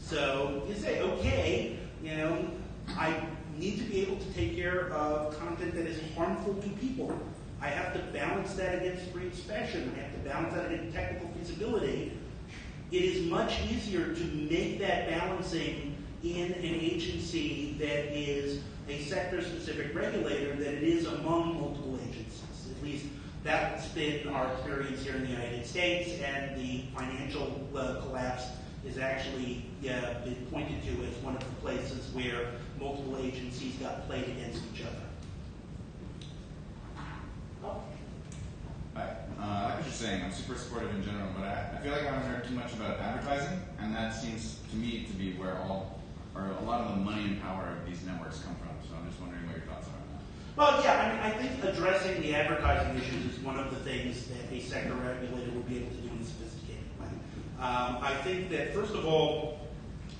So you say, okay, you know, I need to be able to take care of content that is harmful to people. I have to balance that against free expression. I have to balance that against technical feasibility. It is much easier to make that balancing in an agency that is a sector-specific regulator than it is among multiple agencies. That's been our experience here in the United States, and the financial uh, collapse is actually been pointed to as one of the places where multiple agencies got played against each other. Hi. Uh, like what you're saying, I'm super supportive in general, but I, I feel like I haven't heard too much about advertising, and that seems to me to be where all, or a lot of the money and power of these networks come from. So I'm just wondering what your thoughts are on that. Well, yeah, I think addressing the advertising issues is one of the things that a sector regulator would be able to do in a sophisticated way. Um, I think that, first of all,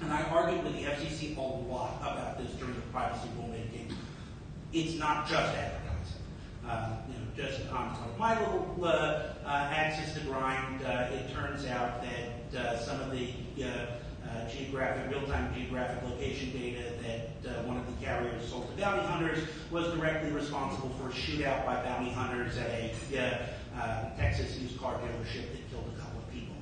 and I argued with the FCC a lot about this during the privacy rulemaking, it's not just advertising. Uh, you know, just on, on my little uh, uh, axis to grind, it turns out that some of the geographic, real-time geographic location data that uh, one of the carriers sold bounty hunters was directly responsible for a shootout by bounty hunters at a uh, uh, Texas used car dealership that killed a couple of people.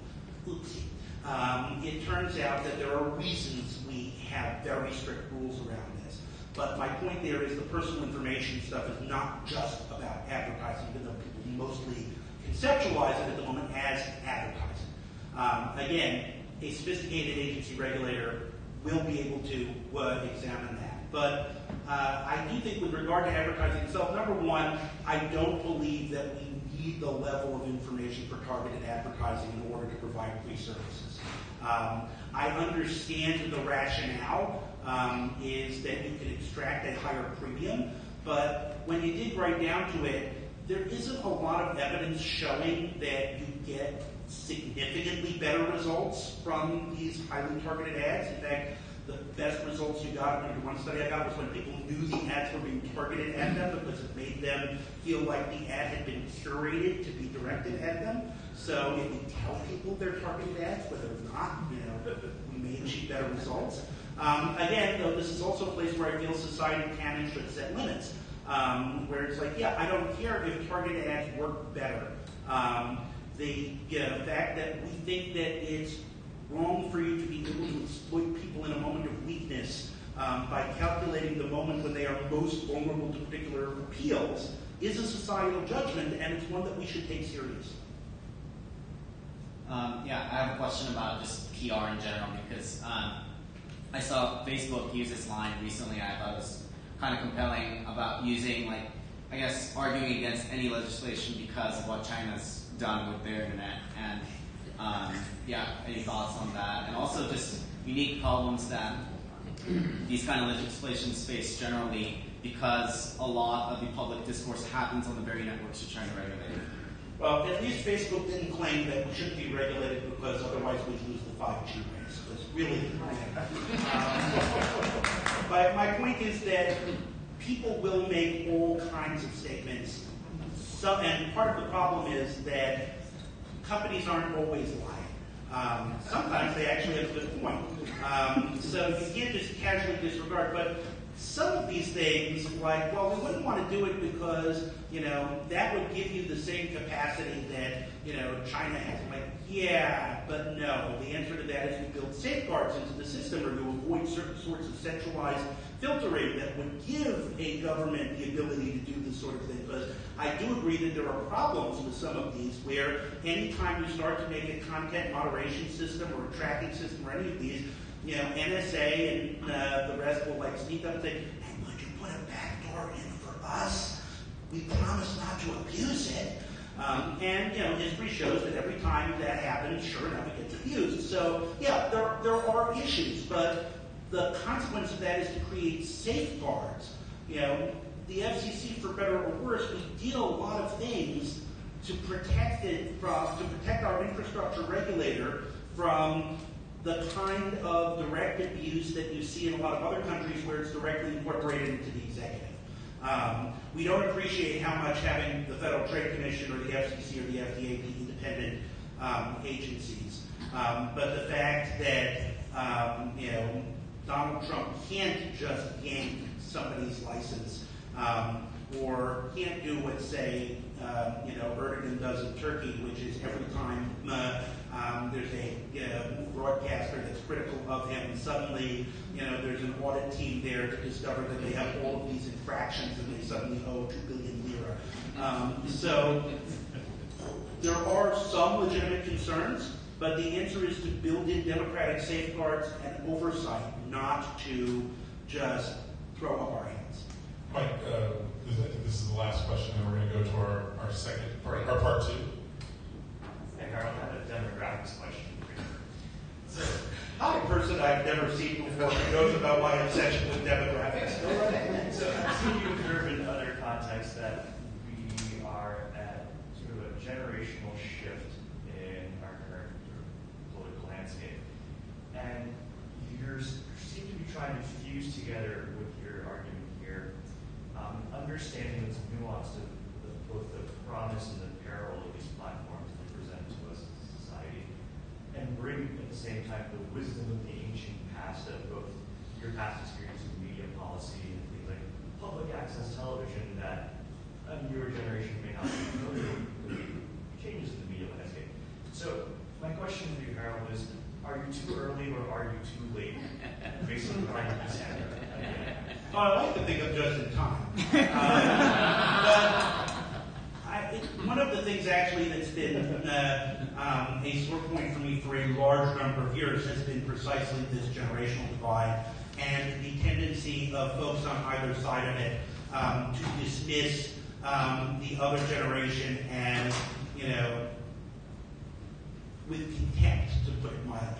Oopsie. Um, it turns out that there are reasons we have very strict rules around this. But my point there is the personal information stuff is not just about advertising, even though people mostly conceptualize it at the moment as advertising. Um, again, a sophisticated agency regulator will be able to uh, examine that. But uh, I do think with regard to advertising itself, number one, I don't believe that we need the level of information for targeted advertising in order to provide free services. Um, I understand the rationale um, is that you can extract a higher premium, but when you dig right down to it, there isn't a lot of evidence showing that you get significantly better results from these highly targeted ads. In fact, the best results you got, maybe one study I got was when people knew the ads were being targeted at them because it made them feel like the ad had been curated to be directed at them. So if we tell people they're targeted ads, whether or not, you know, we may achieve better results. Um, again, though, this is also a place where I feel society can and should set limits. um, where it's like, yeah, I don't care if targeted ads work better. Um, the you know, fact that we think that it's wrong for you to be able to exploit people in a moment of weakness um, by calculating the moment when they are most vulnerable to particular appeals is a societal judgment, and it's one that we should take seriously. Um, yeah, I have a question about just PR in general because um, I saw Facebook use this line recently. I thought it was kind of compelling about using, like, I guess, arguing against any legislation because of what China's done with their internet. And um, yeah, any thoughts on that? And also just unique problems that these kind of legislations face generally because a lot of the public discourse happens on the very networks you're trying to regulate. Well, at least Facebook didn't claim that we shouldn't be regulated because otherwise we'd lose the 5G race. Really. <laughs> Um, but my point is that people will make all kinds of statements. So, and part of the problem is that companies aren't always lying. Um, sometimes they actually have a good point. Um, so you can't just casually disregard. But some of these things, like, well, we wouldn't want to do it because, you know, that would give you the same capacity that, you know, China has. Like, yeah, but no. The answer to that is we build safeguards into the system or to avoid certain sorts of centralized filtering that would give a government the ability to do this sort of thing. Because I do agree that there are problems with some of these where anytime you start to make a content moderation system or a tracking system or any of these, you know, NSA and uh, the rest will like sneak up and say, hey, would you put a backdoor in for us? We promise not to abuse it. Um, and, you know, history shows that every time that happens, sure enough, it gets abused. So, yeah, there, there are issues, but the consequence of that is to create safeguards. You know, the FCC, for better or worse, we did a lot of things to protect it from, to protect our infrastructure regulator from the kind of direct abuse that you see in a lot of other countries where it's directly incorporated into the executive. Um, we don't appreciate how much having the Federal Trade Commission or the FCC or the FDA be independent um, agencies. Um, but the fact that um, you know Donald Trump can't just yank somebody's license um, or can't do what, say, uh, you know, Erdogan does in Turkey, which is every time uh, um, there's a you know, broadcaster that's critical of him, suddenly, you know, there's an audit team there to discover that they have all of these infractions and they suddenly owe two billion lira. Um, so there are some legitimate concerns, but the answer is to build in democratic safeguards and oversight, not to just throw up our hands. Mike, uh, this- I think this is the last question, and we're going to go to our, our second, part, our part two. Hey, Harold, I have a demographics question for you. So, Hi, a person I've never seen before who knows about my obsession with demographics. <laughs> so I've seen you observe in other contexts that we are at sort of a generational shift in our current political landscape. And you seem to be trying to fuse together with your argument here, um, understanding the nuance of both the promise and the peril of these platforms they present to us as a society, and bring at the same time the wisdom of the ancient past of both your past experience with media policy and things like public access television that a newer generation may not be familiar with the changes in the media landscape. So my question for you, Harold, is are you too early or are you too late? Based on what I understand. Oh, I like to think I'm just in time. Um, but I, it, one of the things actually that's been uh, um, a sore point for me for a large number of years has been precisely this generational divide and the tendency of folks on either side of it um, to dismiss um, the other generation and, you know, with contempt, to put it mildly.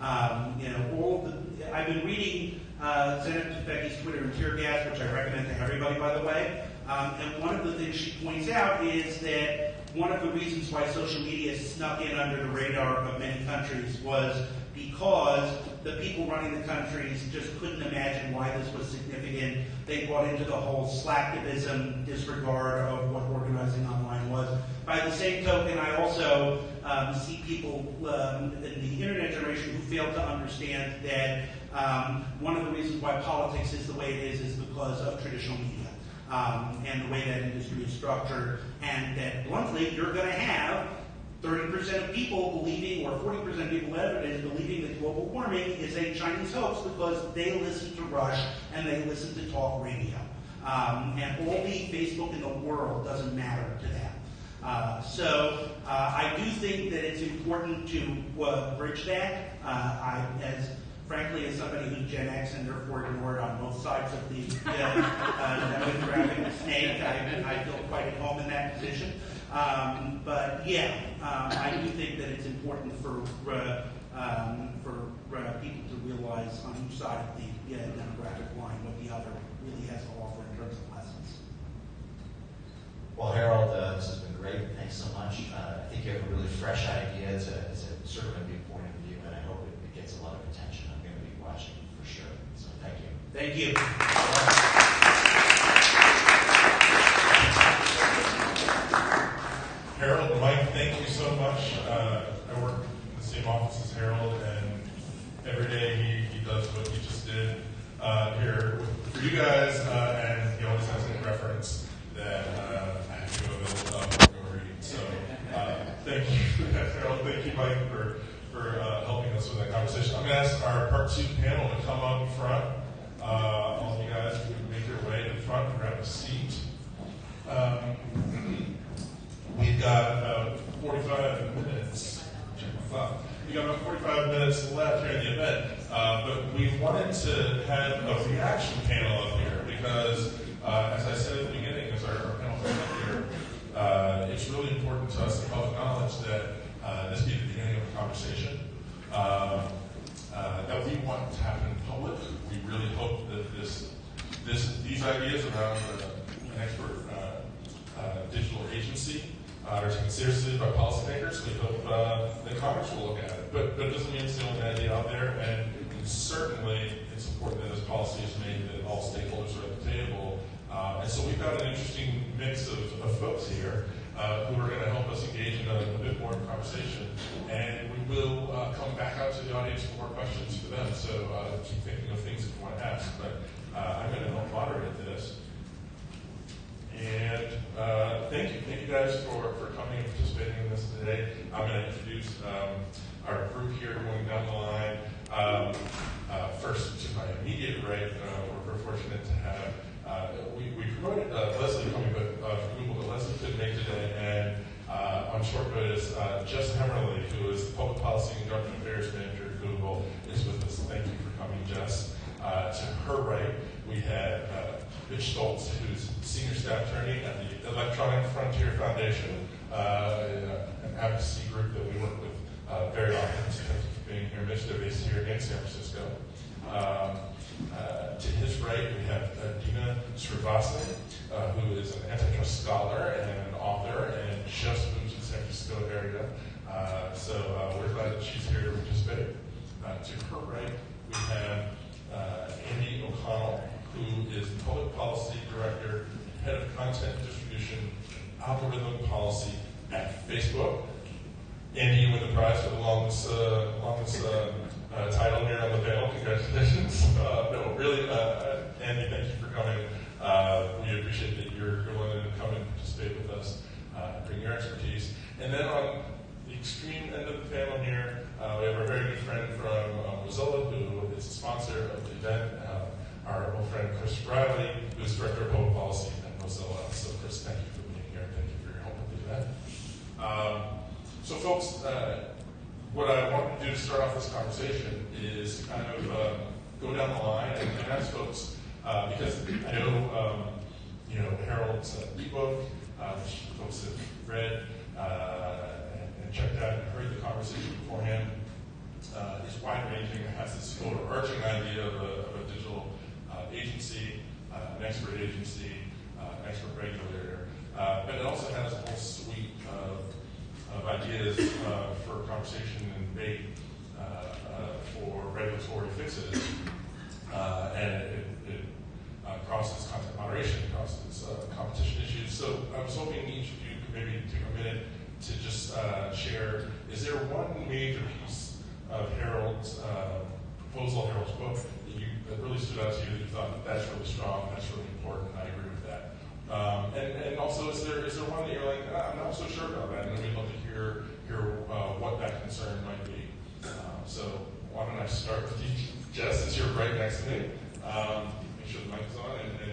Um, you know, all the, I've been reading uh, Zeynep Tufekci's Twitter and Tear Gas, which I recommend to everybody, by the way. Um, and one of the things she points out is that one of the reasons why social media snuck in under the radar of many countries was because the people running the countries just couldn't imagine why this was significant. They bought into the whole slacktivism disregard of what organizing online was. By the same token, I also um, see people um, in the internet generation who fail to understand that um, one of the reasons why politics is the way it is is because of traditional media. um, and the way that industry is structured, and that bluntly, you're going to have 30% of people believing, or 40% of people evident believing that global warming is a Chinese hoax because they listen to Rush and they listen to talk radio. Um, and all the Facebook in the world doesn't matter to them. Uh, so uh, I do think that it's important to uh, bridge that. Uh, I, as frankly, as somebody who's Gen X and therefore ignored on both sides of the uh, uh, demographic snake, I, I feel quite at home in that position. Um, but yeah, um, I do think that it's important for uh, um, for uh, people to realize on each side of the uh, demographic line what the other really has to offer in terms of lessons. Well, Harold, uh, this has been great. Thanks so much. Uh, I think you have a really fresh idea. It's a, it's a sort of a new point of view, and I hope it, it gets a lot of attention. I'm going to be watching for sure. So thank you. Thank you. Mike, thank you so much. Uh, I work in the same office as Harold, and every day he, he does what he just did uh, here for you guys, uh, and he always has a reference that uh, I have to go available uh, go read. So uh, thank you, <laughs> Harold. Thank you, Mike, for for uh, helping us with that conversation. I'm going to ask our part two panel to come up front. All of you guys can make your way to the front and grab a seat. Um, We've got about 45 minutes. We've got about 45 minutes left here in the event, uh, but we wanted to have a reaction panel up here because, uh, as I said at the beginning, as our, panel up here, uh, it's really important to us, the public knowledge, that uh, this be the beginning of a conversation um, uh, that we want to happen in public. We really hope that this, this, these ideas around uh, an expert uh, uh, digital uh, taken seriously by policymakers. We hope uh, that Congress will look at it. But, but it doesn't mean it's the only idea out there. And certainly, it's important that as policy is made, that all stakeholders are at the table. Uh, and so we've got an interesting mix of, of folks here uh, who are going to help us engage in a, a bit more conversation. And we will uh, come back out to the audience for more questions for them. So uh, keep thinking of things that you want to ask. But uh, I'm going to help moderate this. And uh, thank you, thank you guys for, for coming and participating in this today. I'm going to introduce um, our group here going down the line. Um, uh, first, to my immediate right, uh, we're very fortunate to have, uh, we, we promoted uh, Leslie coming but, uh, from Google, but Leslie couldn't make today. And uh, on short notice, Jess Hemerly, who is the Public Policy and Government Affairs Manager at Google, is with us. Thank you for coming, Jess. To her right, we had Mitch Stoltz, who's senior staff attorney at the Electronic Frontier Foundation, uh, an advocacy group that we work with uh, very often. For being here, Mitch. They're based here in San Francisco. Um, uh, to his right, we have uh, Dina Srinivasan, uh, who is an antitrust scholar and an author, and just moved to the San Francisco area. Uh, so we're glad that she's here to participate. To her right, we have Andy O'Connell, who is Public Policy Director, Head of Content Distribution, Algorithm Policy at Facebook. Andy, you win the prize for the longest, uh, longest uh, uh, title here on the panel. Congratulations. <laughs> Uh, no, really, uh, Andy, thank you for coming. Uh, we appreciate that you're, you're willing to come and participate with us, uh, bring your expertise. And then on the extreme end of the panel here, uh, we have our very good friend from uh, Mozilla, who is a sponsor of the event, uh, our old friend Chris Riley, who is Director of Public Policy at Mozilla. So, Chris, thank you for being here. Thank you for your help with the event. Um, so, folks, uh, what I want to do to start off this conversation is kind of uh, go down the line and, and ask folks, uh, because I know, um, you know, Harold's ebook, uh, which folks have read uh, and, and checked out and heard the conversation beforehand, uh, is wide-ranging. Has this overarching idea of a, of a agency, uh, an expert agency, uh, an expert regulator, uh, but it also has a whole suite of ideas uh, for conversation and debate uh, uh, for regulatory fixes. Uh, and it, uh, crosses content moderation, it crosses uh, competition issues. So I was hoping each of you could maybe take a minute to just uh, share, is there one major piece of Harold's uh, proposal, Harold's book, that really stood out to you that you thought that that's really strong, that's really important, I agree with that. Um, and, and also, is there, is there one that you're like, "Ah, I'm not so sure about that, and we'd love to hear, hear, uh, what that concern might be. Um, so why don't I start with you, <laughs> Jess, since you're right next to me. Um, make sure the mic is on, and, and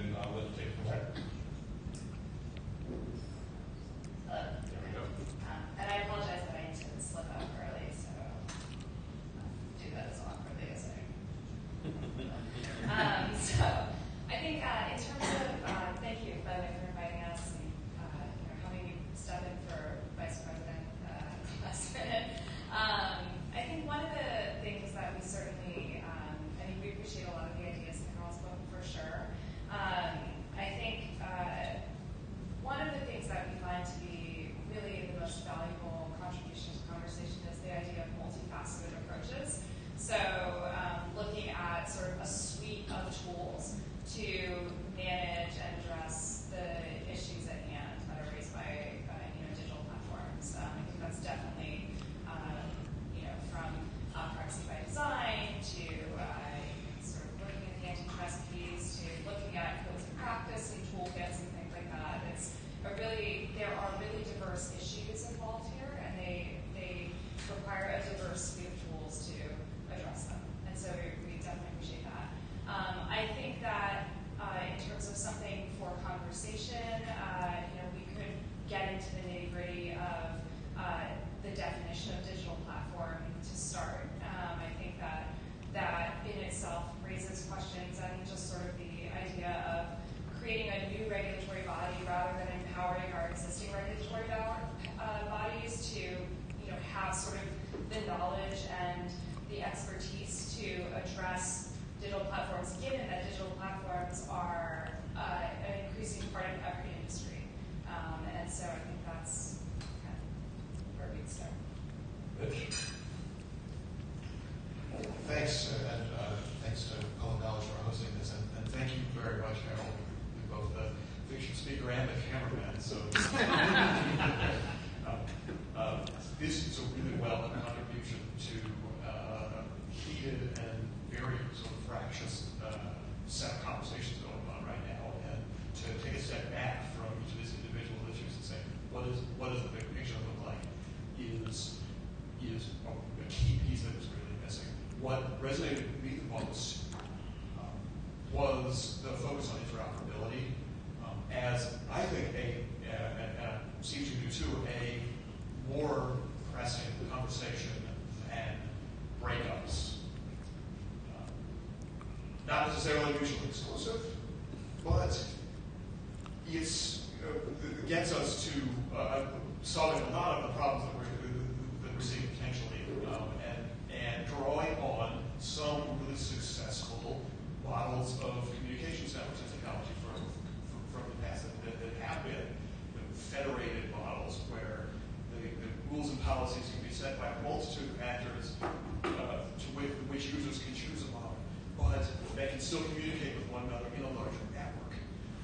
but they can still communicate with one another in a larger network.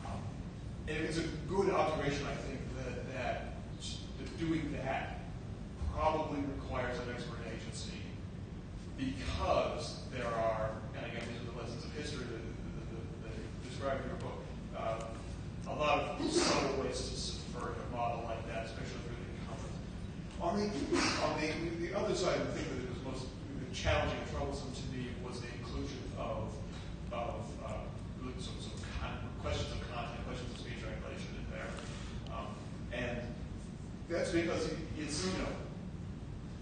Um, and it's a good observation, I think, that, that, that doing that probably requires an expert agency because there are, and again, these are the lessons of history that, that, that, that you in your book, uh, a lot of subtle ways to subvert a model like that, especially through the incumbent. On the, on the, the other side, the thing that was most challenging and troublesome to me was the inclusion of, uh, questions of content, questions of speech regulation in there. Um, and that's because it's, you know,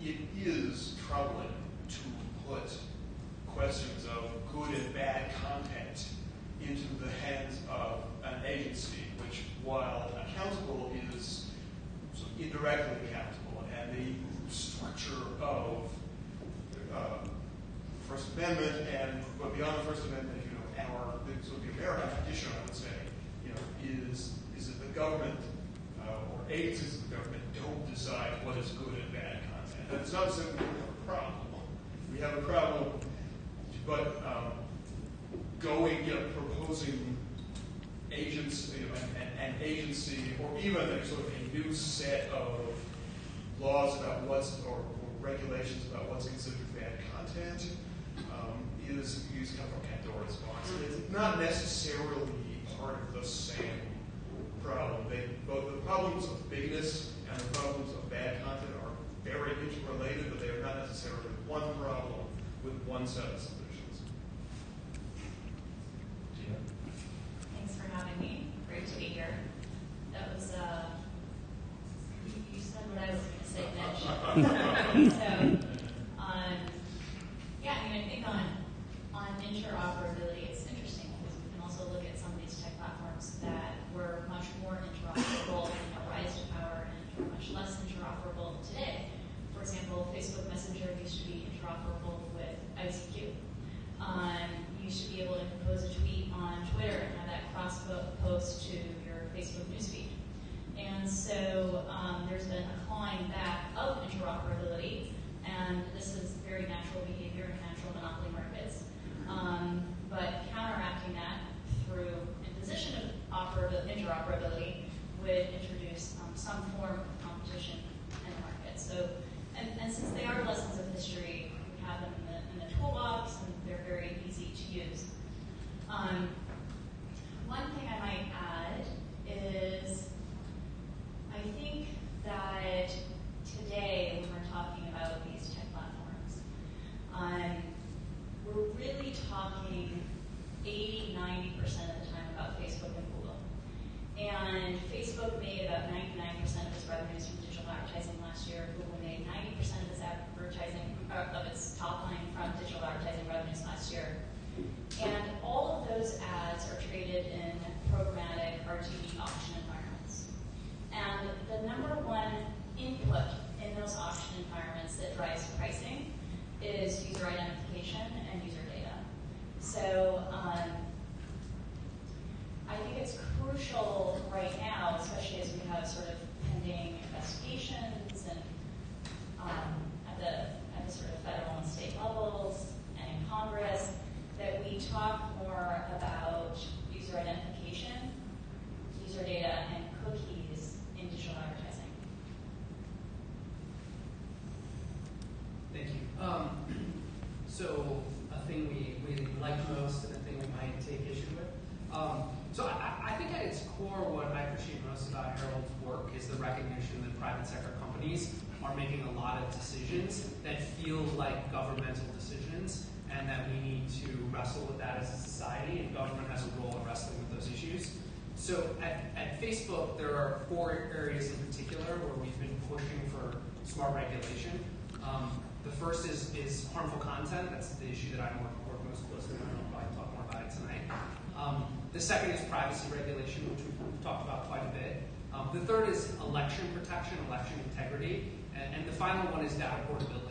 it is troubling to put questions of good and bad content into the hands of an agency, which, while accountable, is indirectly accountable. And the structure of uh, First Amendment and, but beyond the First Amendment, you know, our the, sort of the American tradition, I would say, you know, is is that the government uh, or agencies of the government don't decide what is good and bad content. It's not simply we have a problem. We have a problem, but um, going, you know, proposing agency, you know, an, agency, or even a sort of a new set of laws about what's, or, or regulations about what's considered bad content, is, is kind of a door response. And it's not necessarily part of the same problem. They, both the problems of bigness and the problems of bad content are very interrelated, but they are not necessarily one problem with one set of solutions. Thanks for having me. Great to be here. That was, uh, you, you said what I was going to say next. <laughs> so, um, yeah, I mean, I think on, on interoperability, it's interesting because we can also look at some of these tech platforms that were much more interoperable in their rise to power and much less interoperable today. For example, Facebook Messenger used to be interoperable with ICQ. Um, you used to be able to compose a tweet on Twitter and have that cross post to your Facebook newsfeed. And so um, there's been a clawing back of interoperability, and this is very natural behavior in natural monopoly markets. Um, but counteracting that through imposition of operab- interoperability would introduce um, some form of competition in the market. So, and, since they are lessons of history, we have them in the, toolbox, and they're very easy to use. Um, one thing I might add is I think that today, when we're talking about these tech platforms, um, we're really talking 80, 90% of the time about Facebook and Google. And Facebook made about 99% of its revenues from digital advertising last year. Google made 90% of its advertising, uh, of its top line from digital advertising revenues last year. And all of those ads are traded in programmatic RTB auction environments. And the number one input in those auction environments that drives pricing is user identification and user data. So um, I think it's crucial right now, especially as we have sort of pending investigations and um, at the at the sort of federal and state levels and in Congress, that we talk more about user identification, user data, and cookies in digital advertising. Thank you. Um, so a thing we, we like most and a thing we might take issue with. Um, so I, I think at its core, what I appreciate most about Harold's work is the recognition that private sector companies are making a lot of decisions that feel like governmental decisions and that we need to wrestle with that as a society and government has a role in wrestling with those issues. So at, at Facebook, there are four areas in particular where we've been pushing for smart regulation. Um, the first is, is harmful content. That's the issue that I work, most closely on. I'll probably talk more about it tonight. Um, the second is privacy regulation, which we've, we've talked about quite a bit. Um, the third is election protection, election integrity. And, and the final one is data portability.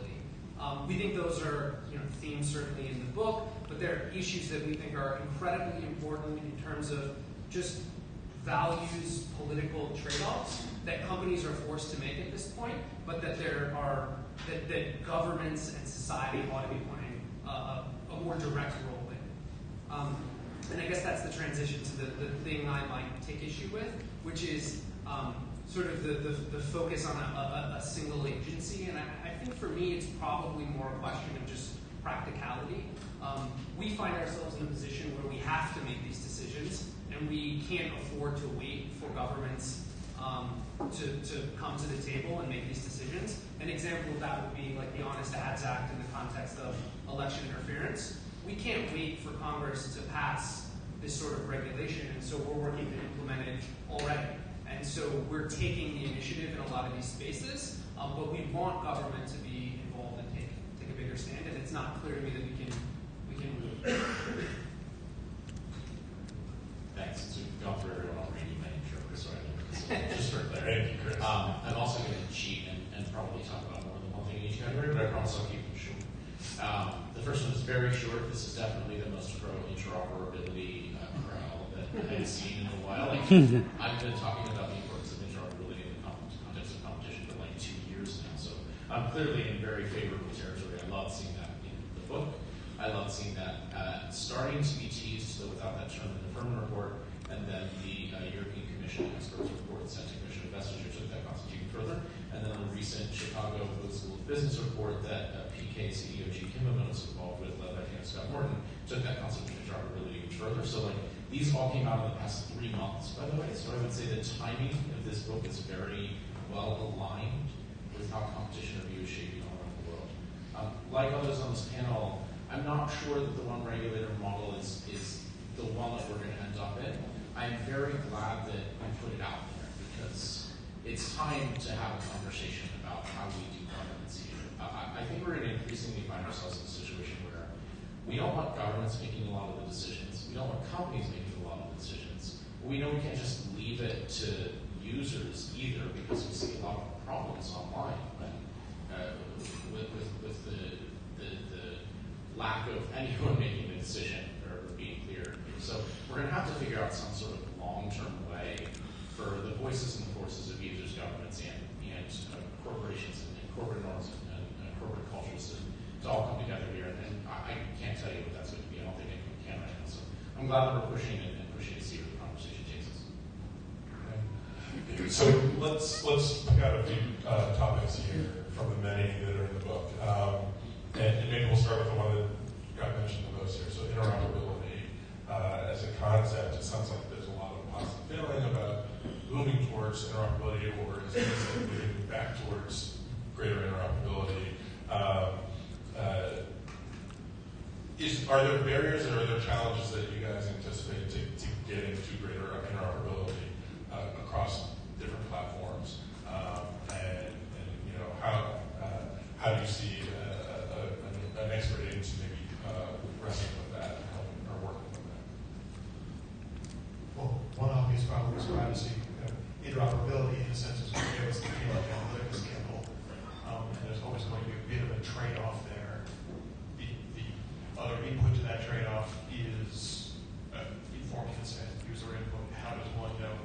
Um, we think those are you know, themes certainly in the book, but they're issues that we think are incredibly important in terms of just values political trade-offs that companies are forced to make at this point, but that there are that, that governments and society ought to be playing a, more direct role in. Um, and I guess that's the transition to the, the thing I might take issue with, which is um, sort of the, the, the, focus on a, a, a single agency. And I, think for me, it's probably more a question of just practicality. Um, we find ourselves in a position where we have to make these decisions, and we can't afford to wait for governments um, to, to come to the table and make these decisions. An example of that would be like the Honest Ads Act in the context of election interference. We can't wait for Congress to pass this sort of regulation, and so we're working to implement it already. And so we're taking the initiative in a lot of these spaces, um, but we want government to be involved and take take a bigger stand. And it's not clear to me that we can we can. Thanks. So we've gone through everyone already. My name's Chris, so I <laughs> just for clarity. Um, I'm also going to cheat and, and probably talk about more than one thing in each category, but I promise I'll keep them short. Um, the first one is very short. This is definitely the most pro interoperability uh, crowd that I've seen in a while. Like, <laughs> I've been talking about the importance of interoperability in the context of competition for like two years now. So I'm clearly in very favorable territory. I love seeing that in the book. I love seeing that uh, starting to be teased, so without that term in the Furman report, and then the uh, European Commission experts report sent to Commissioner Vestager took that even further, and then the recent Chicago School of Business report that uh, PK CEO Gene Kimmelman was involved with, led by Dan Scott Morton, took that concept interoperability even further. So like these all came out in the past three months, by the way. So I would say the timing of this book is very well aligned with how competition review is shaping all around the world. Um, like others on this panel, I'm not sure that the one regulator model is, is the one that we're going to end up in. I'm very glad that we put it out there because it's time to have a conversation about how we do governance here. I, think we're going to increasingly find ourselves in a situation where we don't want governments making a lot of the decisions. We don't want companies making a lot of the decisions. We know we can't just leave it to users either because we see a lot of problems online when, uh, with, with, with the, the, the lack of anyone <laughs> making a decision or being clear. So we're going to have to figure out some sort of long-term way for the voices and the forces of users, governments, and, and uh, corporations and, and corporate norms and, and corporate cultures to, to all come together here. And, I, I can't tell you what that's going to be. I don't think anyone can right now. So I'm glad that we're pushing it and pushing to see where the conversation takes us. So let's let's pick out a few uh, topics here from the many that are in the book, um, and, and maybe we'll start with the one that got mentioned the most here. So interoperability uh, as a concept, it sounds like there's a lot of positive feeling about moving towards interoperability, or moving back towards greater interoperability? Um, uh, is, are there barriers or are there challenges that you guys anticipate to, to getting to greater interoperability uh, across different platforms? Um, and, and, you know, how, uh, how do you see uh, an expert agency maybe uh, wrestling with that and helping or working with that? Well, one obvious problem is privacy. Know, interoperability in a sense of gives the. Um, and there's always going to be a bit of a trade-off there. The, the other input to that trade-off is uh, informed consent, user input. How does one know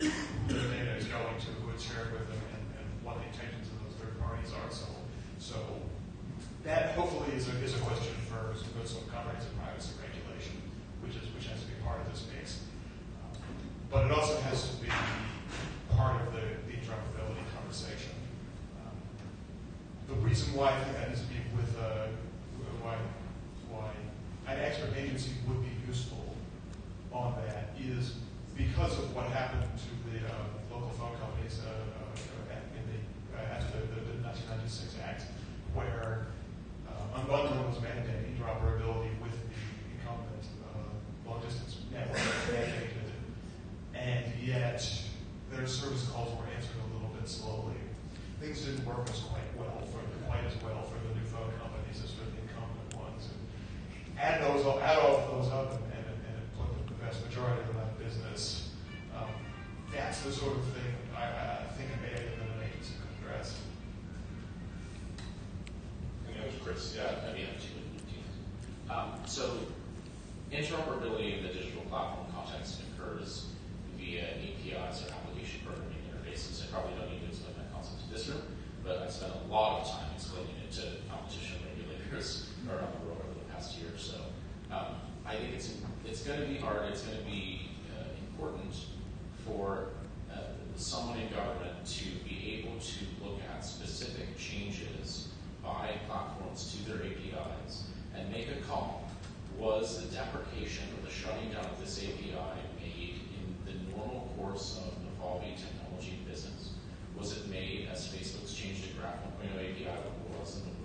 who the data is going to, who it's shared with them, and, and what the intentions of those third parties are. So, so that hopefully is a, is a question for some, comprehensive privacy regulation, which is which has to be part of this but it also has to be part of the, interoperability conversation. Um, the reason why I think that needs to be with uh, why why an expert agency would be useful on that is because of what happened to the uh, local phone companies uh, uh, in the, uh, after the, the, the 1996 Act, where uh, unbundling was mandated, interoperability with the incumbent uh, long-distance network and yet their service calls were answered a little bit slowly. Things didn't work as quite well for quite as well for the new phone companies as for the incumbent ones. And add those, all- add all of those up, and, and, and put the vast majority of of business. Um, that's the sort of thing I, I think an AI and an agency could address. That Chris. Yeah, I mean, I have. Um, so interoperability in the digital platform context occurs via APIs or application programming interfaces. I probably don't need to explain that concept to this room, but I spent a lot of time explaining it to competition regulators around the world over the past year or so. Um, I think it's it's going to be hard. It's going to be uh, important for uh, someone in government to be able to look at specific changes by platforms to their APIs and make a call. Was the deprecation or the shutting down of this API the normal course of evolving technology business? Was it made as Facebook's changed to Graph 1.0 API it was in the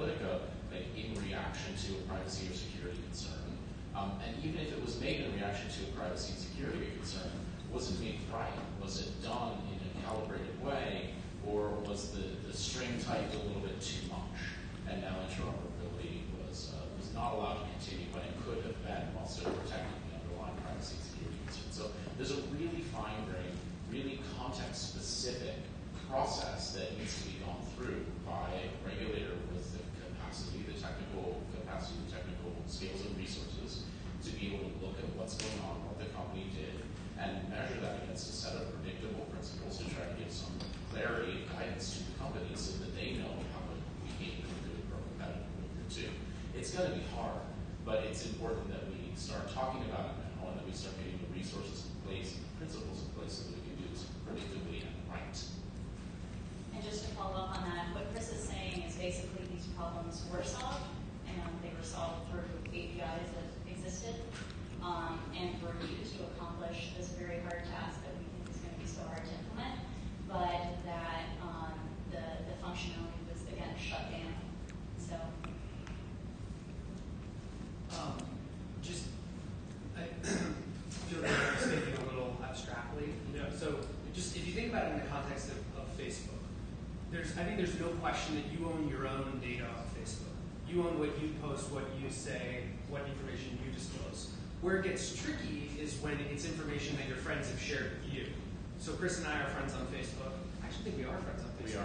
Analytica, like in reaction to a privacy or security concern? Um, and even if it was made in reaction to a privacy and security concern, was it made right? Was it done in a calibrated way, or was the, the string tightened a little bit too much? And now interoperability was uh, was not allowed to continue when it could have been, while still protecting the underlying privacy and security concerns. So there's a really fine-grained, really context-specific process that needs to be gone through by a regulator with the capacity, the technical capacity, the technical skills and resources to be able to look at what's going on, what the company did, and measure that against a set of predictable principles to try to give some clarity and guidance to the company so that they know how to behave in a good or competitive behavior too. It's going to be hard, but it's important that we start talking about it now and that we start getting the resources in place, principles in place so that we can do this predictably and right. And just to follow up on that, what Chris is saying is basically these problems were solved, and they were solved through APIs that existed, um, and were used to accomplish this very hard task that we think is going to be so hard to implement, but that um, the, the functionality was, again, shut down. So, Um, just, I feel like I was thinking a little abstractly, you know, so just if you think about it in the context of, of Facebook, there's, I think there's no question that you own your own data on Facebook. You own what you post, what you say, what information you disclose. Where it gets tricky is when it's information that your friends have shared with you. So Chris and I are friends on Facebook. I actually think we are friends on Facebook.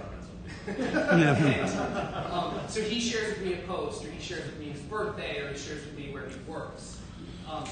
We are friends on And, <laughs> um, so he shares with me a post, or he shares with me his birthday, or he shares with me where he works. Um,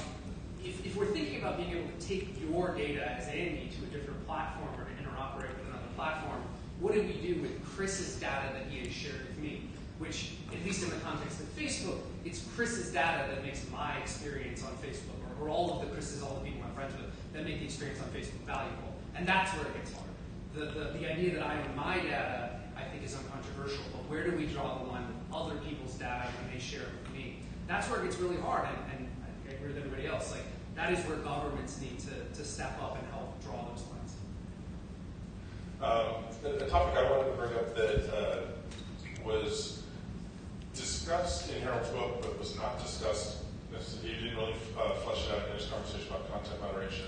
if, if we're thinking about being able to take your data as Andy to a different platform or to interoperate with another platform, what do we do with Chris's data that he has shared with me? Which, at least in the context of Facebook, it's Chris's data that makes my experience on Facebook, or, or all of the Chris's, all the people I'm friends with, that make the experience on Facebook valuable. And that's where it gets hard. The, the, the idea that I own my data, I think, is uncontroversial, but where do we draw the line with other people's data when they share it with me? That's where it gets really hard, and, and I agree with everybody else. Like, that is where governments need to, to step up and help draw those lines. Um, the, the topic I wanted to bring up that uh, was discussed in Harold's book, but was not discussed. He didn't really uh, flesh it out in his conversation about content moderation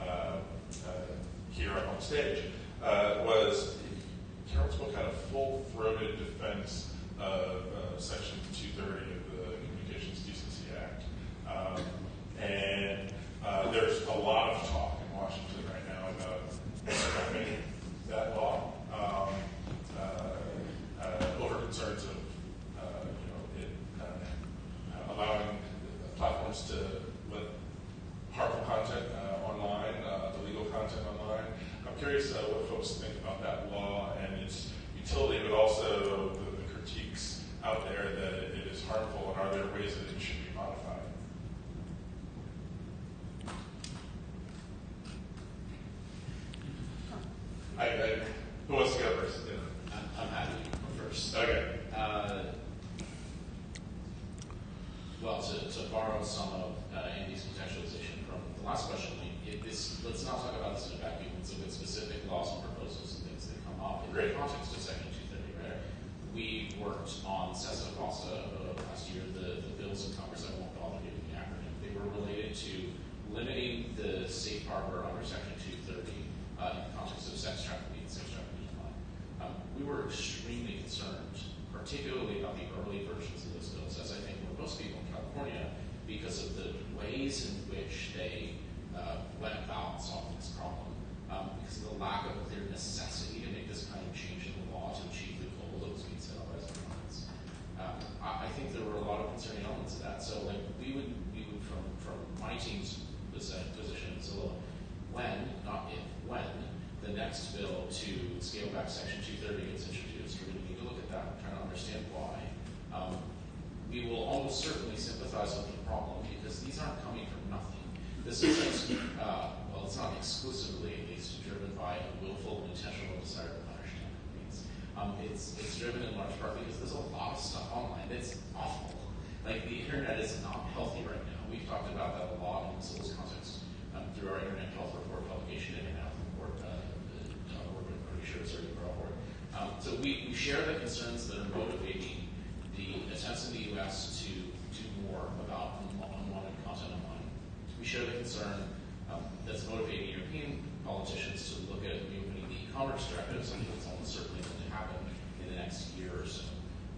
uh, uh, here on stage. Uh, was Harold's book had a full-throated defense of uh, Section 230 of the Communications Decency Act, um, and uh, there's a lot of talk in Washington right now about scrapping that law um, uh, uh, over concerns of uh, you know it uh, allowing platforms to let harmful content uh, online, uh, illegal content online. I'm curious uh, what folks think about that law and its utility, but also the, the critiques out there that it, it is harmful, and are there ways that it should be modified? I, I, who wants to go first? Yeah. I'm, I'm happy to go first. Okay. Uh, well, to, to borrow some of uh, Andy's contextualization from the last question, we- it, this, let's not talk about this in a vacuum. It's with specific laws and proposals and things that come up in the context of Section 230, right? We worked on SESTA FOSTA uh, last year, the, the bills in Congress, I won't bother giving the acronym. They were related to limiting the safe harbor under Section 230 uh, in the context of sex trafficking and sex trafficking crime. Um, we were extremely concerned, particularly about the early versions of those bills, as I think were most people in California, because of the ways in which they uh, went about solving this problem, um, because of the lack of a clear necessity to make this kind of change in the law to achieve the goal that was being set up by the governments. Um, I, I think there were a lot of concerning elements of that. So, like, we would, we would from from my team's posi- position, so when, not if, when the next bill to scale back Section 230 gets introduced, we're going to need to look at that and try to understand why. Um, we will almost certainly sympathize with the problem because these aren't coming from nothing. This is, uh, well, it's not exclusively, at least, driven by a willful intentional desire to punish companies. Um, it's, it's driven in large part because there's a lot of stuff online that's awful. Like, the internet is not healthy right now. We've talked about that a lot in the civil's context um, through our Internet Health Report publication, Internet Health Report, uh, uh, we're pretty sure it's already brought forward. Um, so we, we share the concerns that are motivating the attempts in the U.S. to do more about unwa- unwanted content online. Share the concern um, that's motivating European politicians to look at reopening the e-commerce directive, something that's almost certainly going to happen in the next year or so.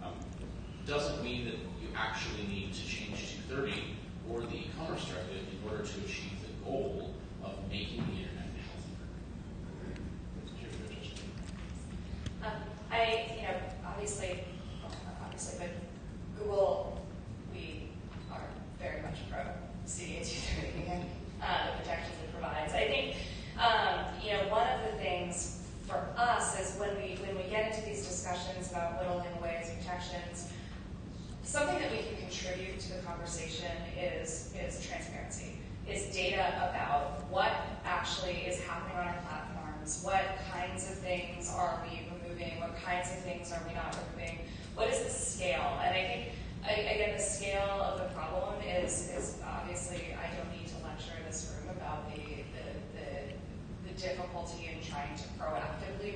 Um, doesn't mean that you actually need to change 230 or the e-commerce directive in order to achieve the goal of making the internet healthier. Um, I, you know, obviously, obviously, but Google, we are very much pro <laughs> uh, the protections it provides. I think um, you know one of the things for us is when we when we get into these discussions about little and ways protections, something that we can contribute to the conversation is is transparency, is data about what actually is happening on our platforms, what kinds of things are we removing, what kinds of things are we not removing, what is the scale, and I think I, again, the scale of the problem is, is obviously I don't need to lecture in this room about the, the, the, the difficulty in trying to proactively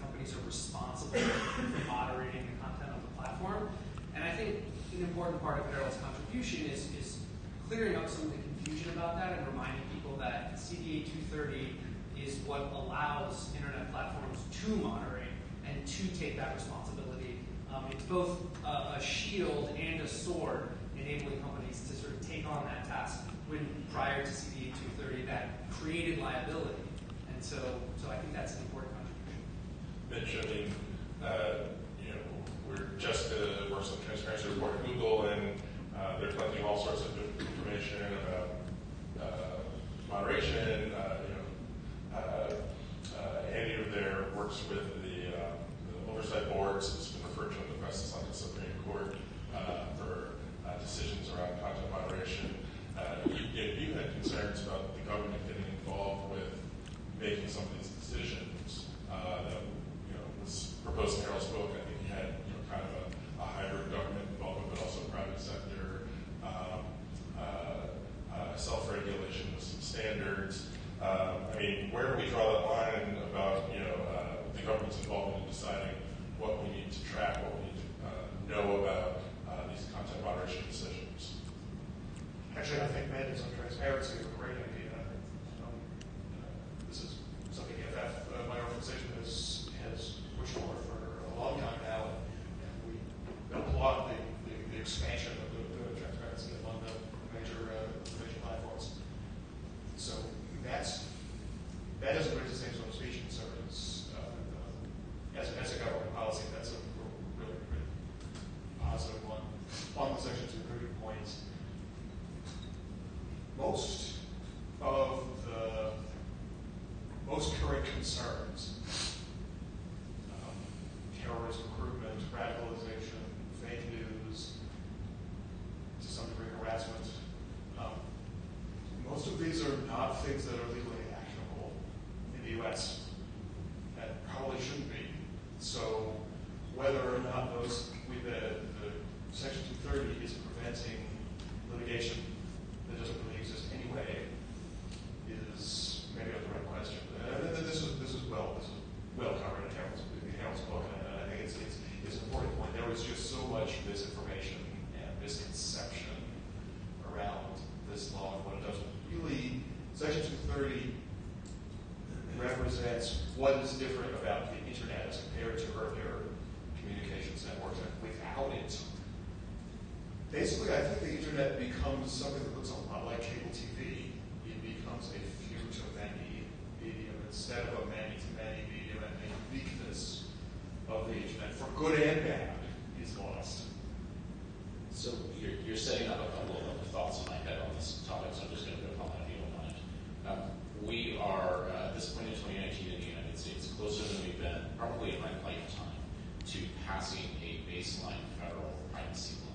companies are responsible for moderating the content on the platform. And I think an important part of Harold's contribution is, is clearing up some of the confusion about that and reminding people that CDA 230 is what allows internet platforms to moderate and to take that responsibility. Um, it's both a, a, shield and a sword, enabling companies to sort of take on that task when prior to CDA 230 that created liability. And so, so I think that's important. I mean, uh, you know, we're just a works on transparency report at Google, and uh, they're collecting all sorts of information about uh, moderation, uh, you know, uh, any of their works with the, the oversight boards. It's been referred to in the press as like the Supreme Court for decisions around content moderation. If you, had concerns about the government getting involved with making some of these decisions uh, that post-Carroll's book, I think he had kind of a hybrid government involvement, but also private sector um, uh, uh, self-regulation with some standards. Um, I mean, where do we draw that line about uh, the government's involvement in deciding what we need to track, what we need to know about these content moderation decisions. Actually, I think mandates on transparency is a great idea. Um, this is something EFF, my organization, long time now, and we applaud the, the, the expansion basically, I think the Internet becomes something that looks a lot like cable TV. It becomes a few-to-many medium instead of a many-to-many medium, and the uniqueness of the Internet, for good and bad, is lost. So you're, you're setting up a couple of other thoughts in my head on this topic, so I'm just going to go upon that if you don't. Um, we are, uh, at this point in 2019 in the United States, closer than we've been probably in my lifetime to passing a baseline federal privacy law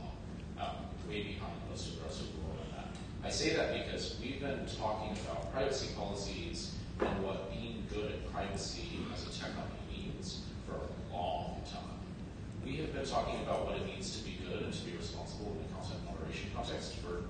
way behind most world on that. I say that because we've been talking about privacy policies and what being good at privacy as a tech company means for a long time. We have been talking about what it means to be good and to be responsible in the content moderation context for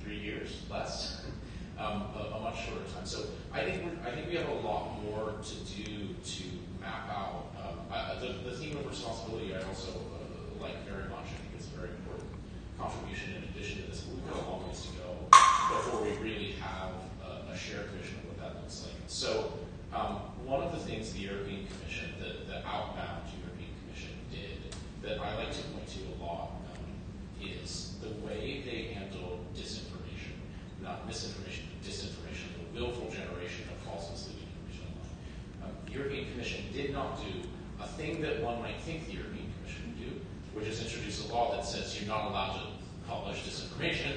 three years, less, <laughs> um, a, a much shorter time. So I think I think we have a lot more to do to map out um, the, the theme of responsibility. I also uh, like very much. I think it's a very important contribution in addition to this. But we've got a long ways to go before we really have a, a shared vision of what that looks like. So um, one of the things the European Commission, the, the outbound European Commission did that I like to point to a lot um, is the way they handle disinformation, not misinformation, but disinformation, the willful generation of false misleading information. Um, the European Commission did not do a thing that one might think the European which has introduced a law that says you're not allowed to publish disinformation.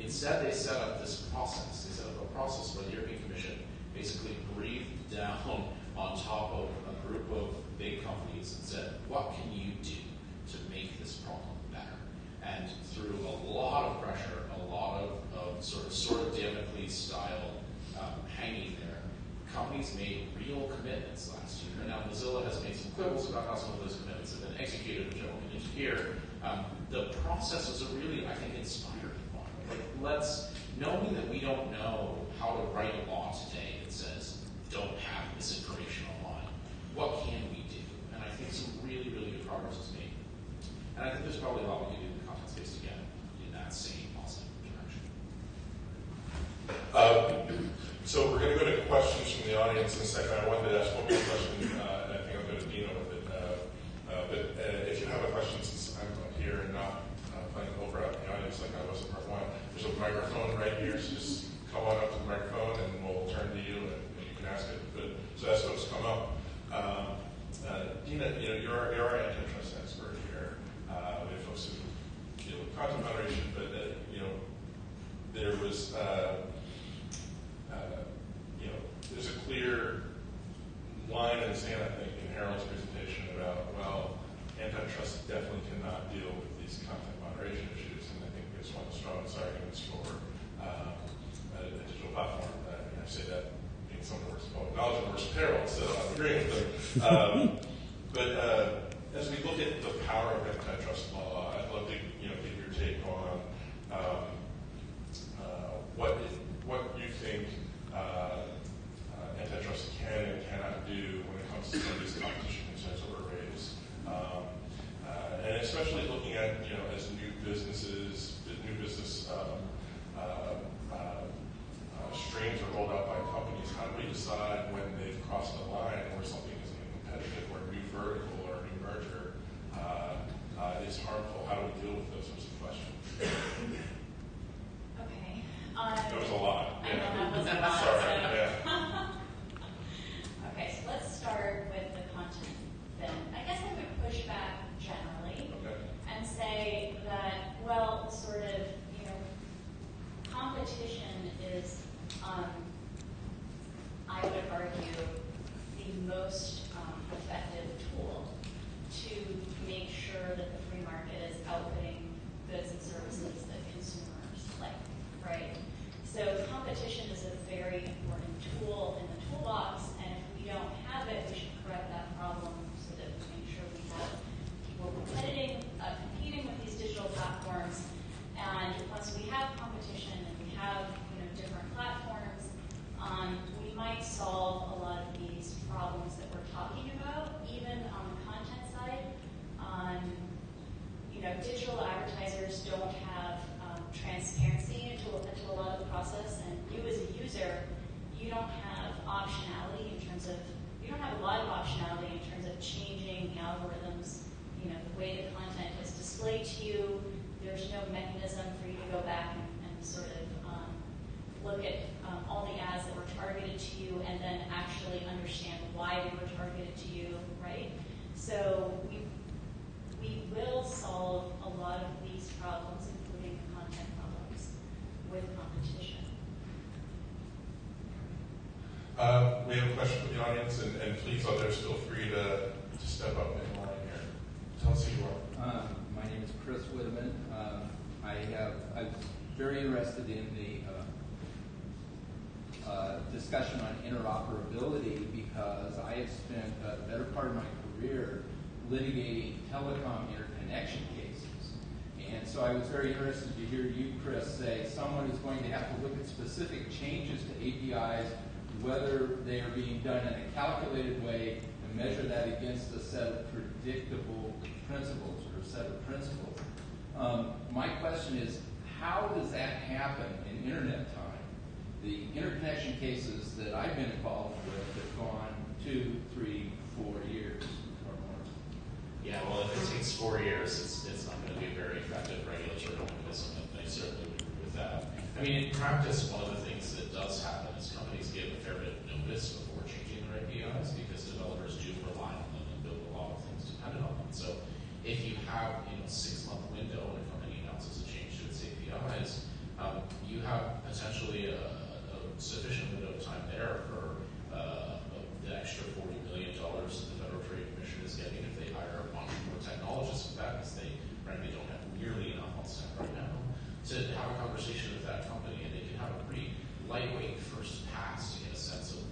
Instead, they set up this process. They set up a process where the European Commission basically breathed down <laughs> on top of a group of big companies and said, what can you do to make this problem better? And through a lot of pressure, a lot of, of sort of sort of Damocles style um, hanging there, companies made real commitments last year. Now Mozilla has made some quibbles about how some of those commitments have been executed, which I here. Um, the process was a really, I think, inspiring. Like, let's, knowing that we don't know how to write a law today that says don't have misinformation online, what can we do? And I think some really, really good progress was made. And I think there's probably a lot we can do in the content space to get in that same positive direction. Uh, so we're going to go to questions from the audience in a second. I wanted to ask one more question, uh, and I think I'll go to Dina with it. Uh, uh, but uh, if you have a question, since I'm up here and not uh, playing over out in the audience like I was in part one, there's a microphone Uh, we have a question from the audience, and, and please, others, feel free to, to step up in line here. Tell us who you are. Um, my name is Chris Whitman. Um, I have, I'm very interested in the uh, uh, discussion on interoperability because I have spent the better part of my career litigating telecom interconnection cases. And so I was very interested to hear you, Chris, say someone is going to have to look at specific changes to APIs, whether they are being done in a calculated way, and measure that against a set of predictable principles or a set of principles. Um, my question is, how does that happen in internet time? The interconnection cases that I've been involved with have gone two, three, four years or more. Yeah, well, if it takes four years, it's, it's not going to be a very effective regulatory mechanism, and I certainly would agree with that. I mean, in practice, one of the things that does happen give a fair bit of notice before changing their APIs because developers do rely on them and build a lot of things dependent on them. So if you have, you know, six month window and a company announces a change to its APIs, um, you have potentially a, a sufficient window of time there for uh, the extra forty million dollars the Federal Trade Commission is getting if they hire a bunch more technologists with that, because they frankly don't have nearly enough on staff right now, to have a conversation with that company, and they can have a pretty lightweight first pass to get a sense of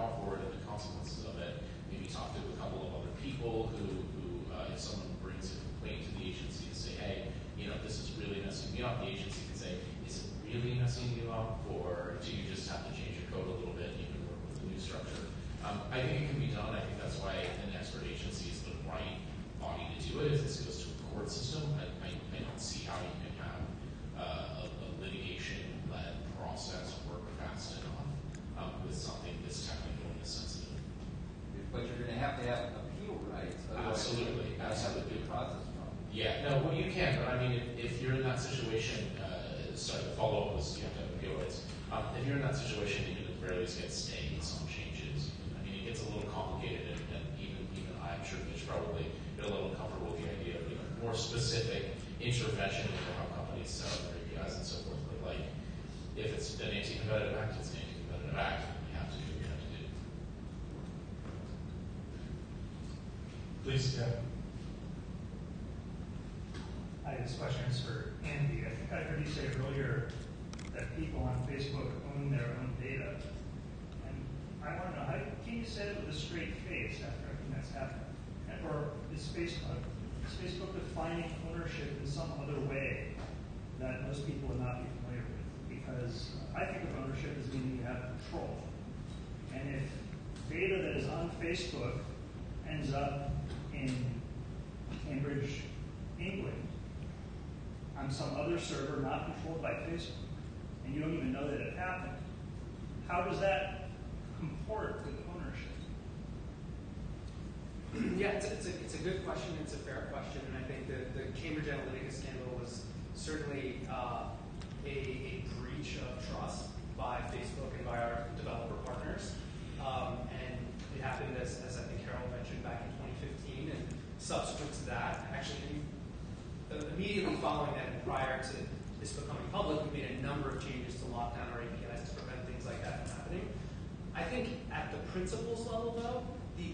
the for it and the consequences of it. Maybe talk to a couple of other people who, who uh, if someone brings a complaint to the agency and say, hey, you know, this is really messing me up, the agency can say, is it really messing you up, or do you just have to change your code a little bit, and you can work with the new structure? Um, I think it can be done. I think that's why an expert agency is the right body to do it. If this goes to a court system, I, I, I don't see how you can have uh, a, a litigation-led process work fast enough um, with something this technical and this sensitive. To have to have appeal rights. Absolutely, That's how the absolutely. due process problem. Yeah, no, well, you can, but I mean, if, you're in that situation, uh, sorry, the follow-up was you have to have appeal rights. Um, if you're in that situation, you can at the very least get stays on changes. I mean, it gets a little complicated, and, and even even I'm sure Mitch probably get a little uncomfortable with the idea of you know, more specific intervention into how companies sell their APIs and so forth. But like, if it's an anti-competitive act, it's an anti-competitive act. and We have to do what we have to do. Please, yeah. Hi, this question is for Andy. I think I heard you say earlier that people on Facebook own their own data. And I want to know, how can you say it with a straight face after everything that's happened? Or is Facebook, is Facebook defining ownership in some other way that most people would not be familiar with? Because I think of ownership as meaning you have control. And if data that is on Facebook ends up in Cambridge, England, on some other server not controlled by Facebook, and you don't even know that it happened, how does that comport with ownership? Yeah, it's a, it's, a, it's a good question. It's a fair question, and I think that the Cambridge Analytica scandal was certainly uh, a, a breach of trust by Facebook and by our developer partners. Um, and it happened, as, as I think Harold mentioned, back in 2015, and subsequent to that, actually uh, immediately following that and prior to this becoming public, we made a number of changes to lock down our APIs to prevent things like that from happening. I think at the principles level, though,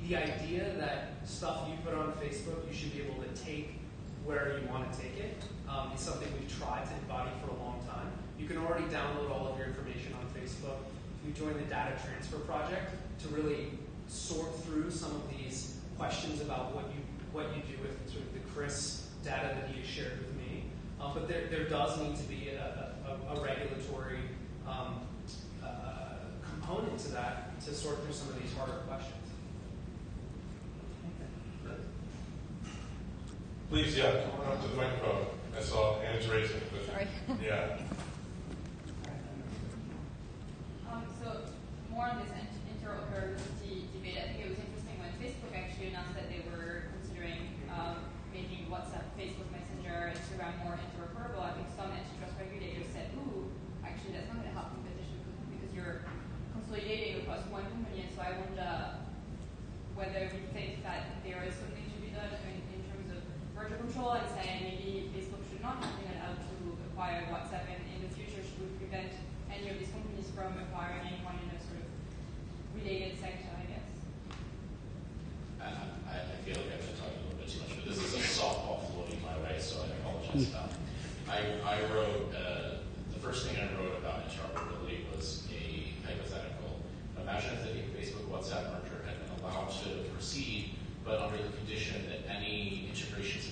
the, idea that stuff you put on Facebook, you should be able to take where you want to take it, um, is something we've tried to embody for a long time. You can already download all of your information on Facebook. If you join the Data Transfer Project to really sort through some of these questions about what you what you do with sort of the Chris data that he has shared with me. Um, but there, there does need to be a, a, a regulatory um, uh, component to that to sort through some of these harder questions. Please, yeah, come on up to the microphone. I saw hands raising. But, Sorry. <laughs> Yeah. Um, so more on this inter- interoperability debate, I think it was interesting when Facebook actually announced that they were considering um, making WhatsApp, Facebook Messenger, Instagram more interoperable. I think some antitrust regulators said, "Ooh, actually that's not going to help competition because you're consolidating across one company." And so I wonder whether we think that there is something to be done in, control and say maybe Facebook should not have been allowed to acquire WhatsApp and in the future should prevent any of these companies from acquiring anyone in a sort of related sector, I guess. Uh, I, I, feel like I've been talking a little bit too much, but this is a softball floating my way, so I apologize. Um, I, I wrote, uh, the first thing I wrote about interoperability was a hypothetical. Imagine if the Facebook WhatsApp merger had been allowed to proceed, but under the condition that any integrations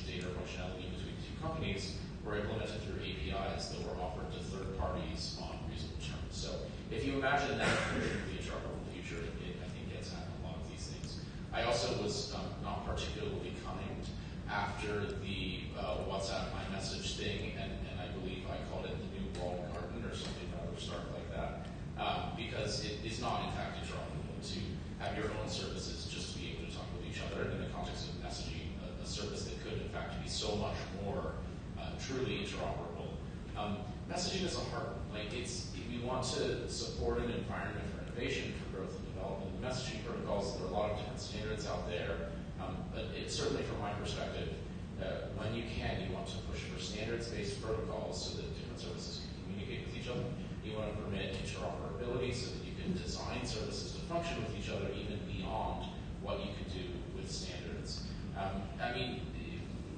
functionality between two companies were implemented through APIs that were offered to third parties on reasonable terms. So if you imagine that of the interoperable future, it, I think, gets at a lot of these things. I also was um, not particularly kind after the uh, WhatsApp message thing, and, and I believe I called it the new walled garden or something rather stark like that, um, because it is not in fact interoperable to have your own services just to be able to talk with each other in the context of messaging, a, a service that could in fact be so much more uh, truly interoperable. Um, messaging is a hard one. Like it's, if you want to support an environment for innovation, for growth and development, the messaging protocols, there are a lot of different standards out there. Um, but it, certainly from my perspective, uh, when you can, you want to push for standards-based protocols so that different services can communicate with each other. You want to permit interoperability so that you can design services to function with each other even beyond what you can do with standards. Um, I mean,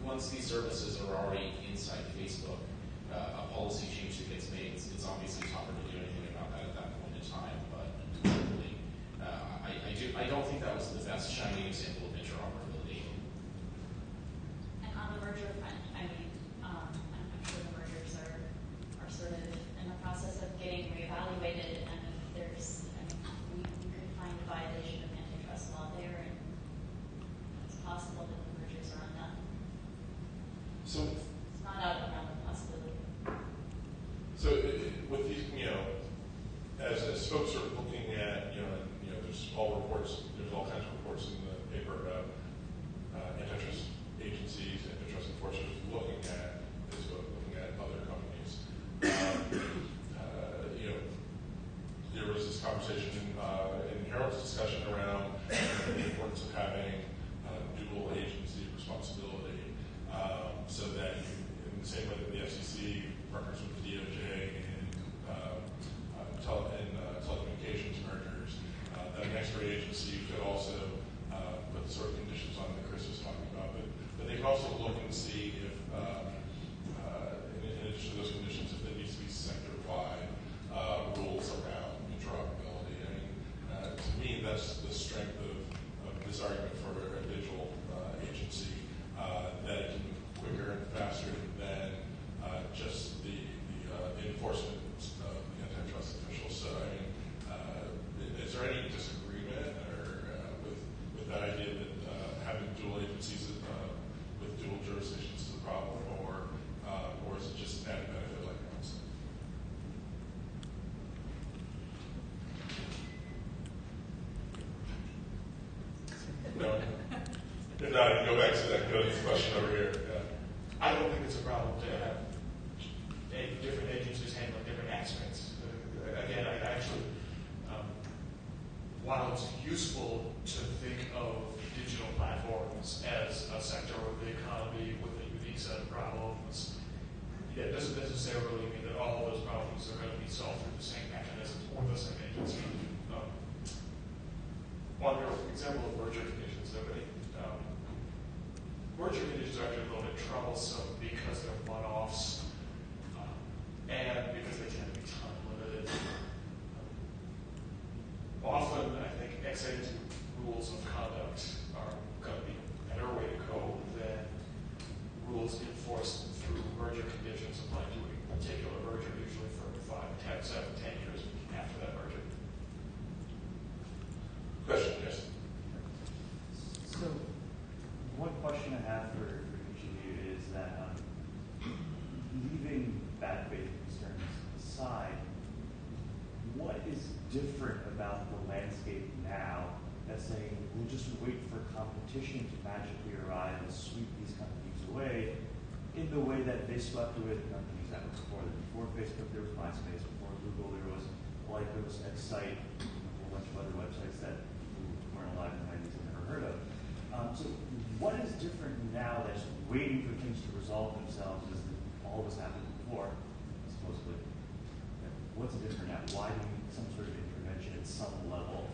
once these services are already inside Facebook, uh, a policy change that gets made, it's, it's obviously tougher to do anything about that at that point in time. But certainly, uh, I, I do. I don't think that was the best shining example of interoperability. And on the merger front, I mean, um, I'm, I'm sure the mergers are, are sort of in the process of getting reevaluated, before Facebook, there was MySpace. Before Google, there was Lycos, Excite, a whole bunch of other websites that weren't alive in the 90s and never heard of. Um, so what is different now that's waiting for things to resolve themselves as all us happened before, supposedly? What's different now? Why do we need some sort of intervention at some level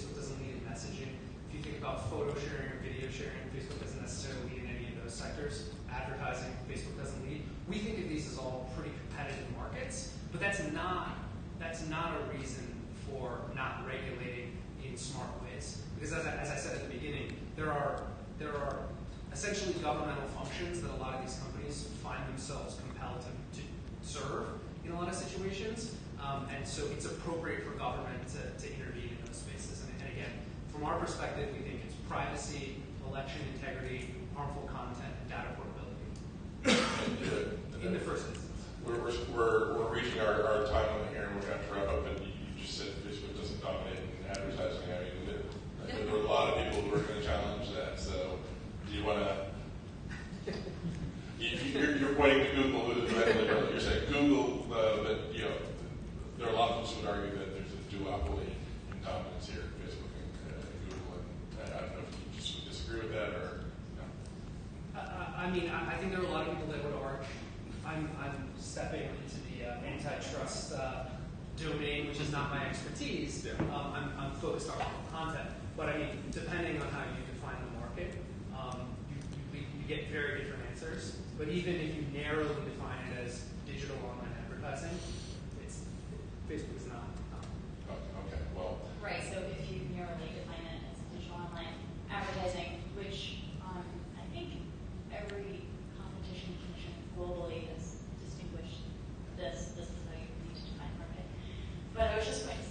Facebook doesn't lead in messaging. If you think about photo sharing or video sharing, Facebook doesn't necessarily lead in any of those sectors. Advertising, Facebook doesn't lead. We think of these as all pretty competitive markets, but that's not that's not a reason for not regulating in smart ways. Because as I, as I said at the beginning, there are there are essentially governmental functions that a lot of these companies find themselves compelled to, to serve in a lot of situations. Um, and so it's appropriate for government to, to intervene from our perspective, we think it's privacy, election integrity, harmful content, and data portability. <coughs> In the first instance. We're, we're, we're reaching our, our time limit here, and we're going to wrap up. And you just said Facebook doesn't dominate in advertising. I mean, there, there are a lot of people who are going to challenge that. So, do you want to? You're, you're, pointing to Google. You're saying Google, uh, but you know, there are a lot of folks who would argue that there's a duopoly in dominance here. disagree with that, or? I mean, I think there are a lot of people that would argue, I'm stepping into the uh, antitrust uh, domain, which is not my expertise. Um, I'm focused on content. But I mean, depending on how you define the market, um, you get very different answers. But even if you narrowly define it as digital online advertising, facebook is not. Oh, okay, well. Right, so if you narrowly define it as digital online advertising, But I was just going to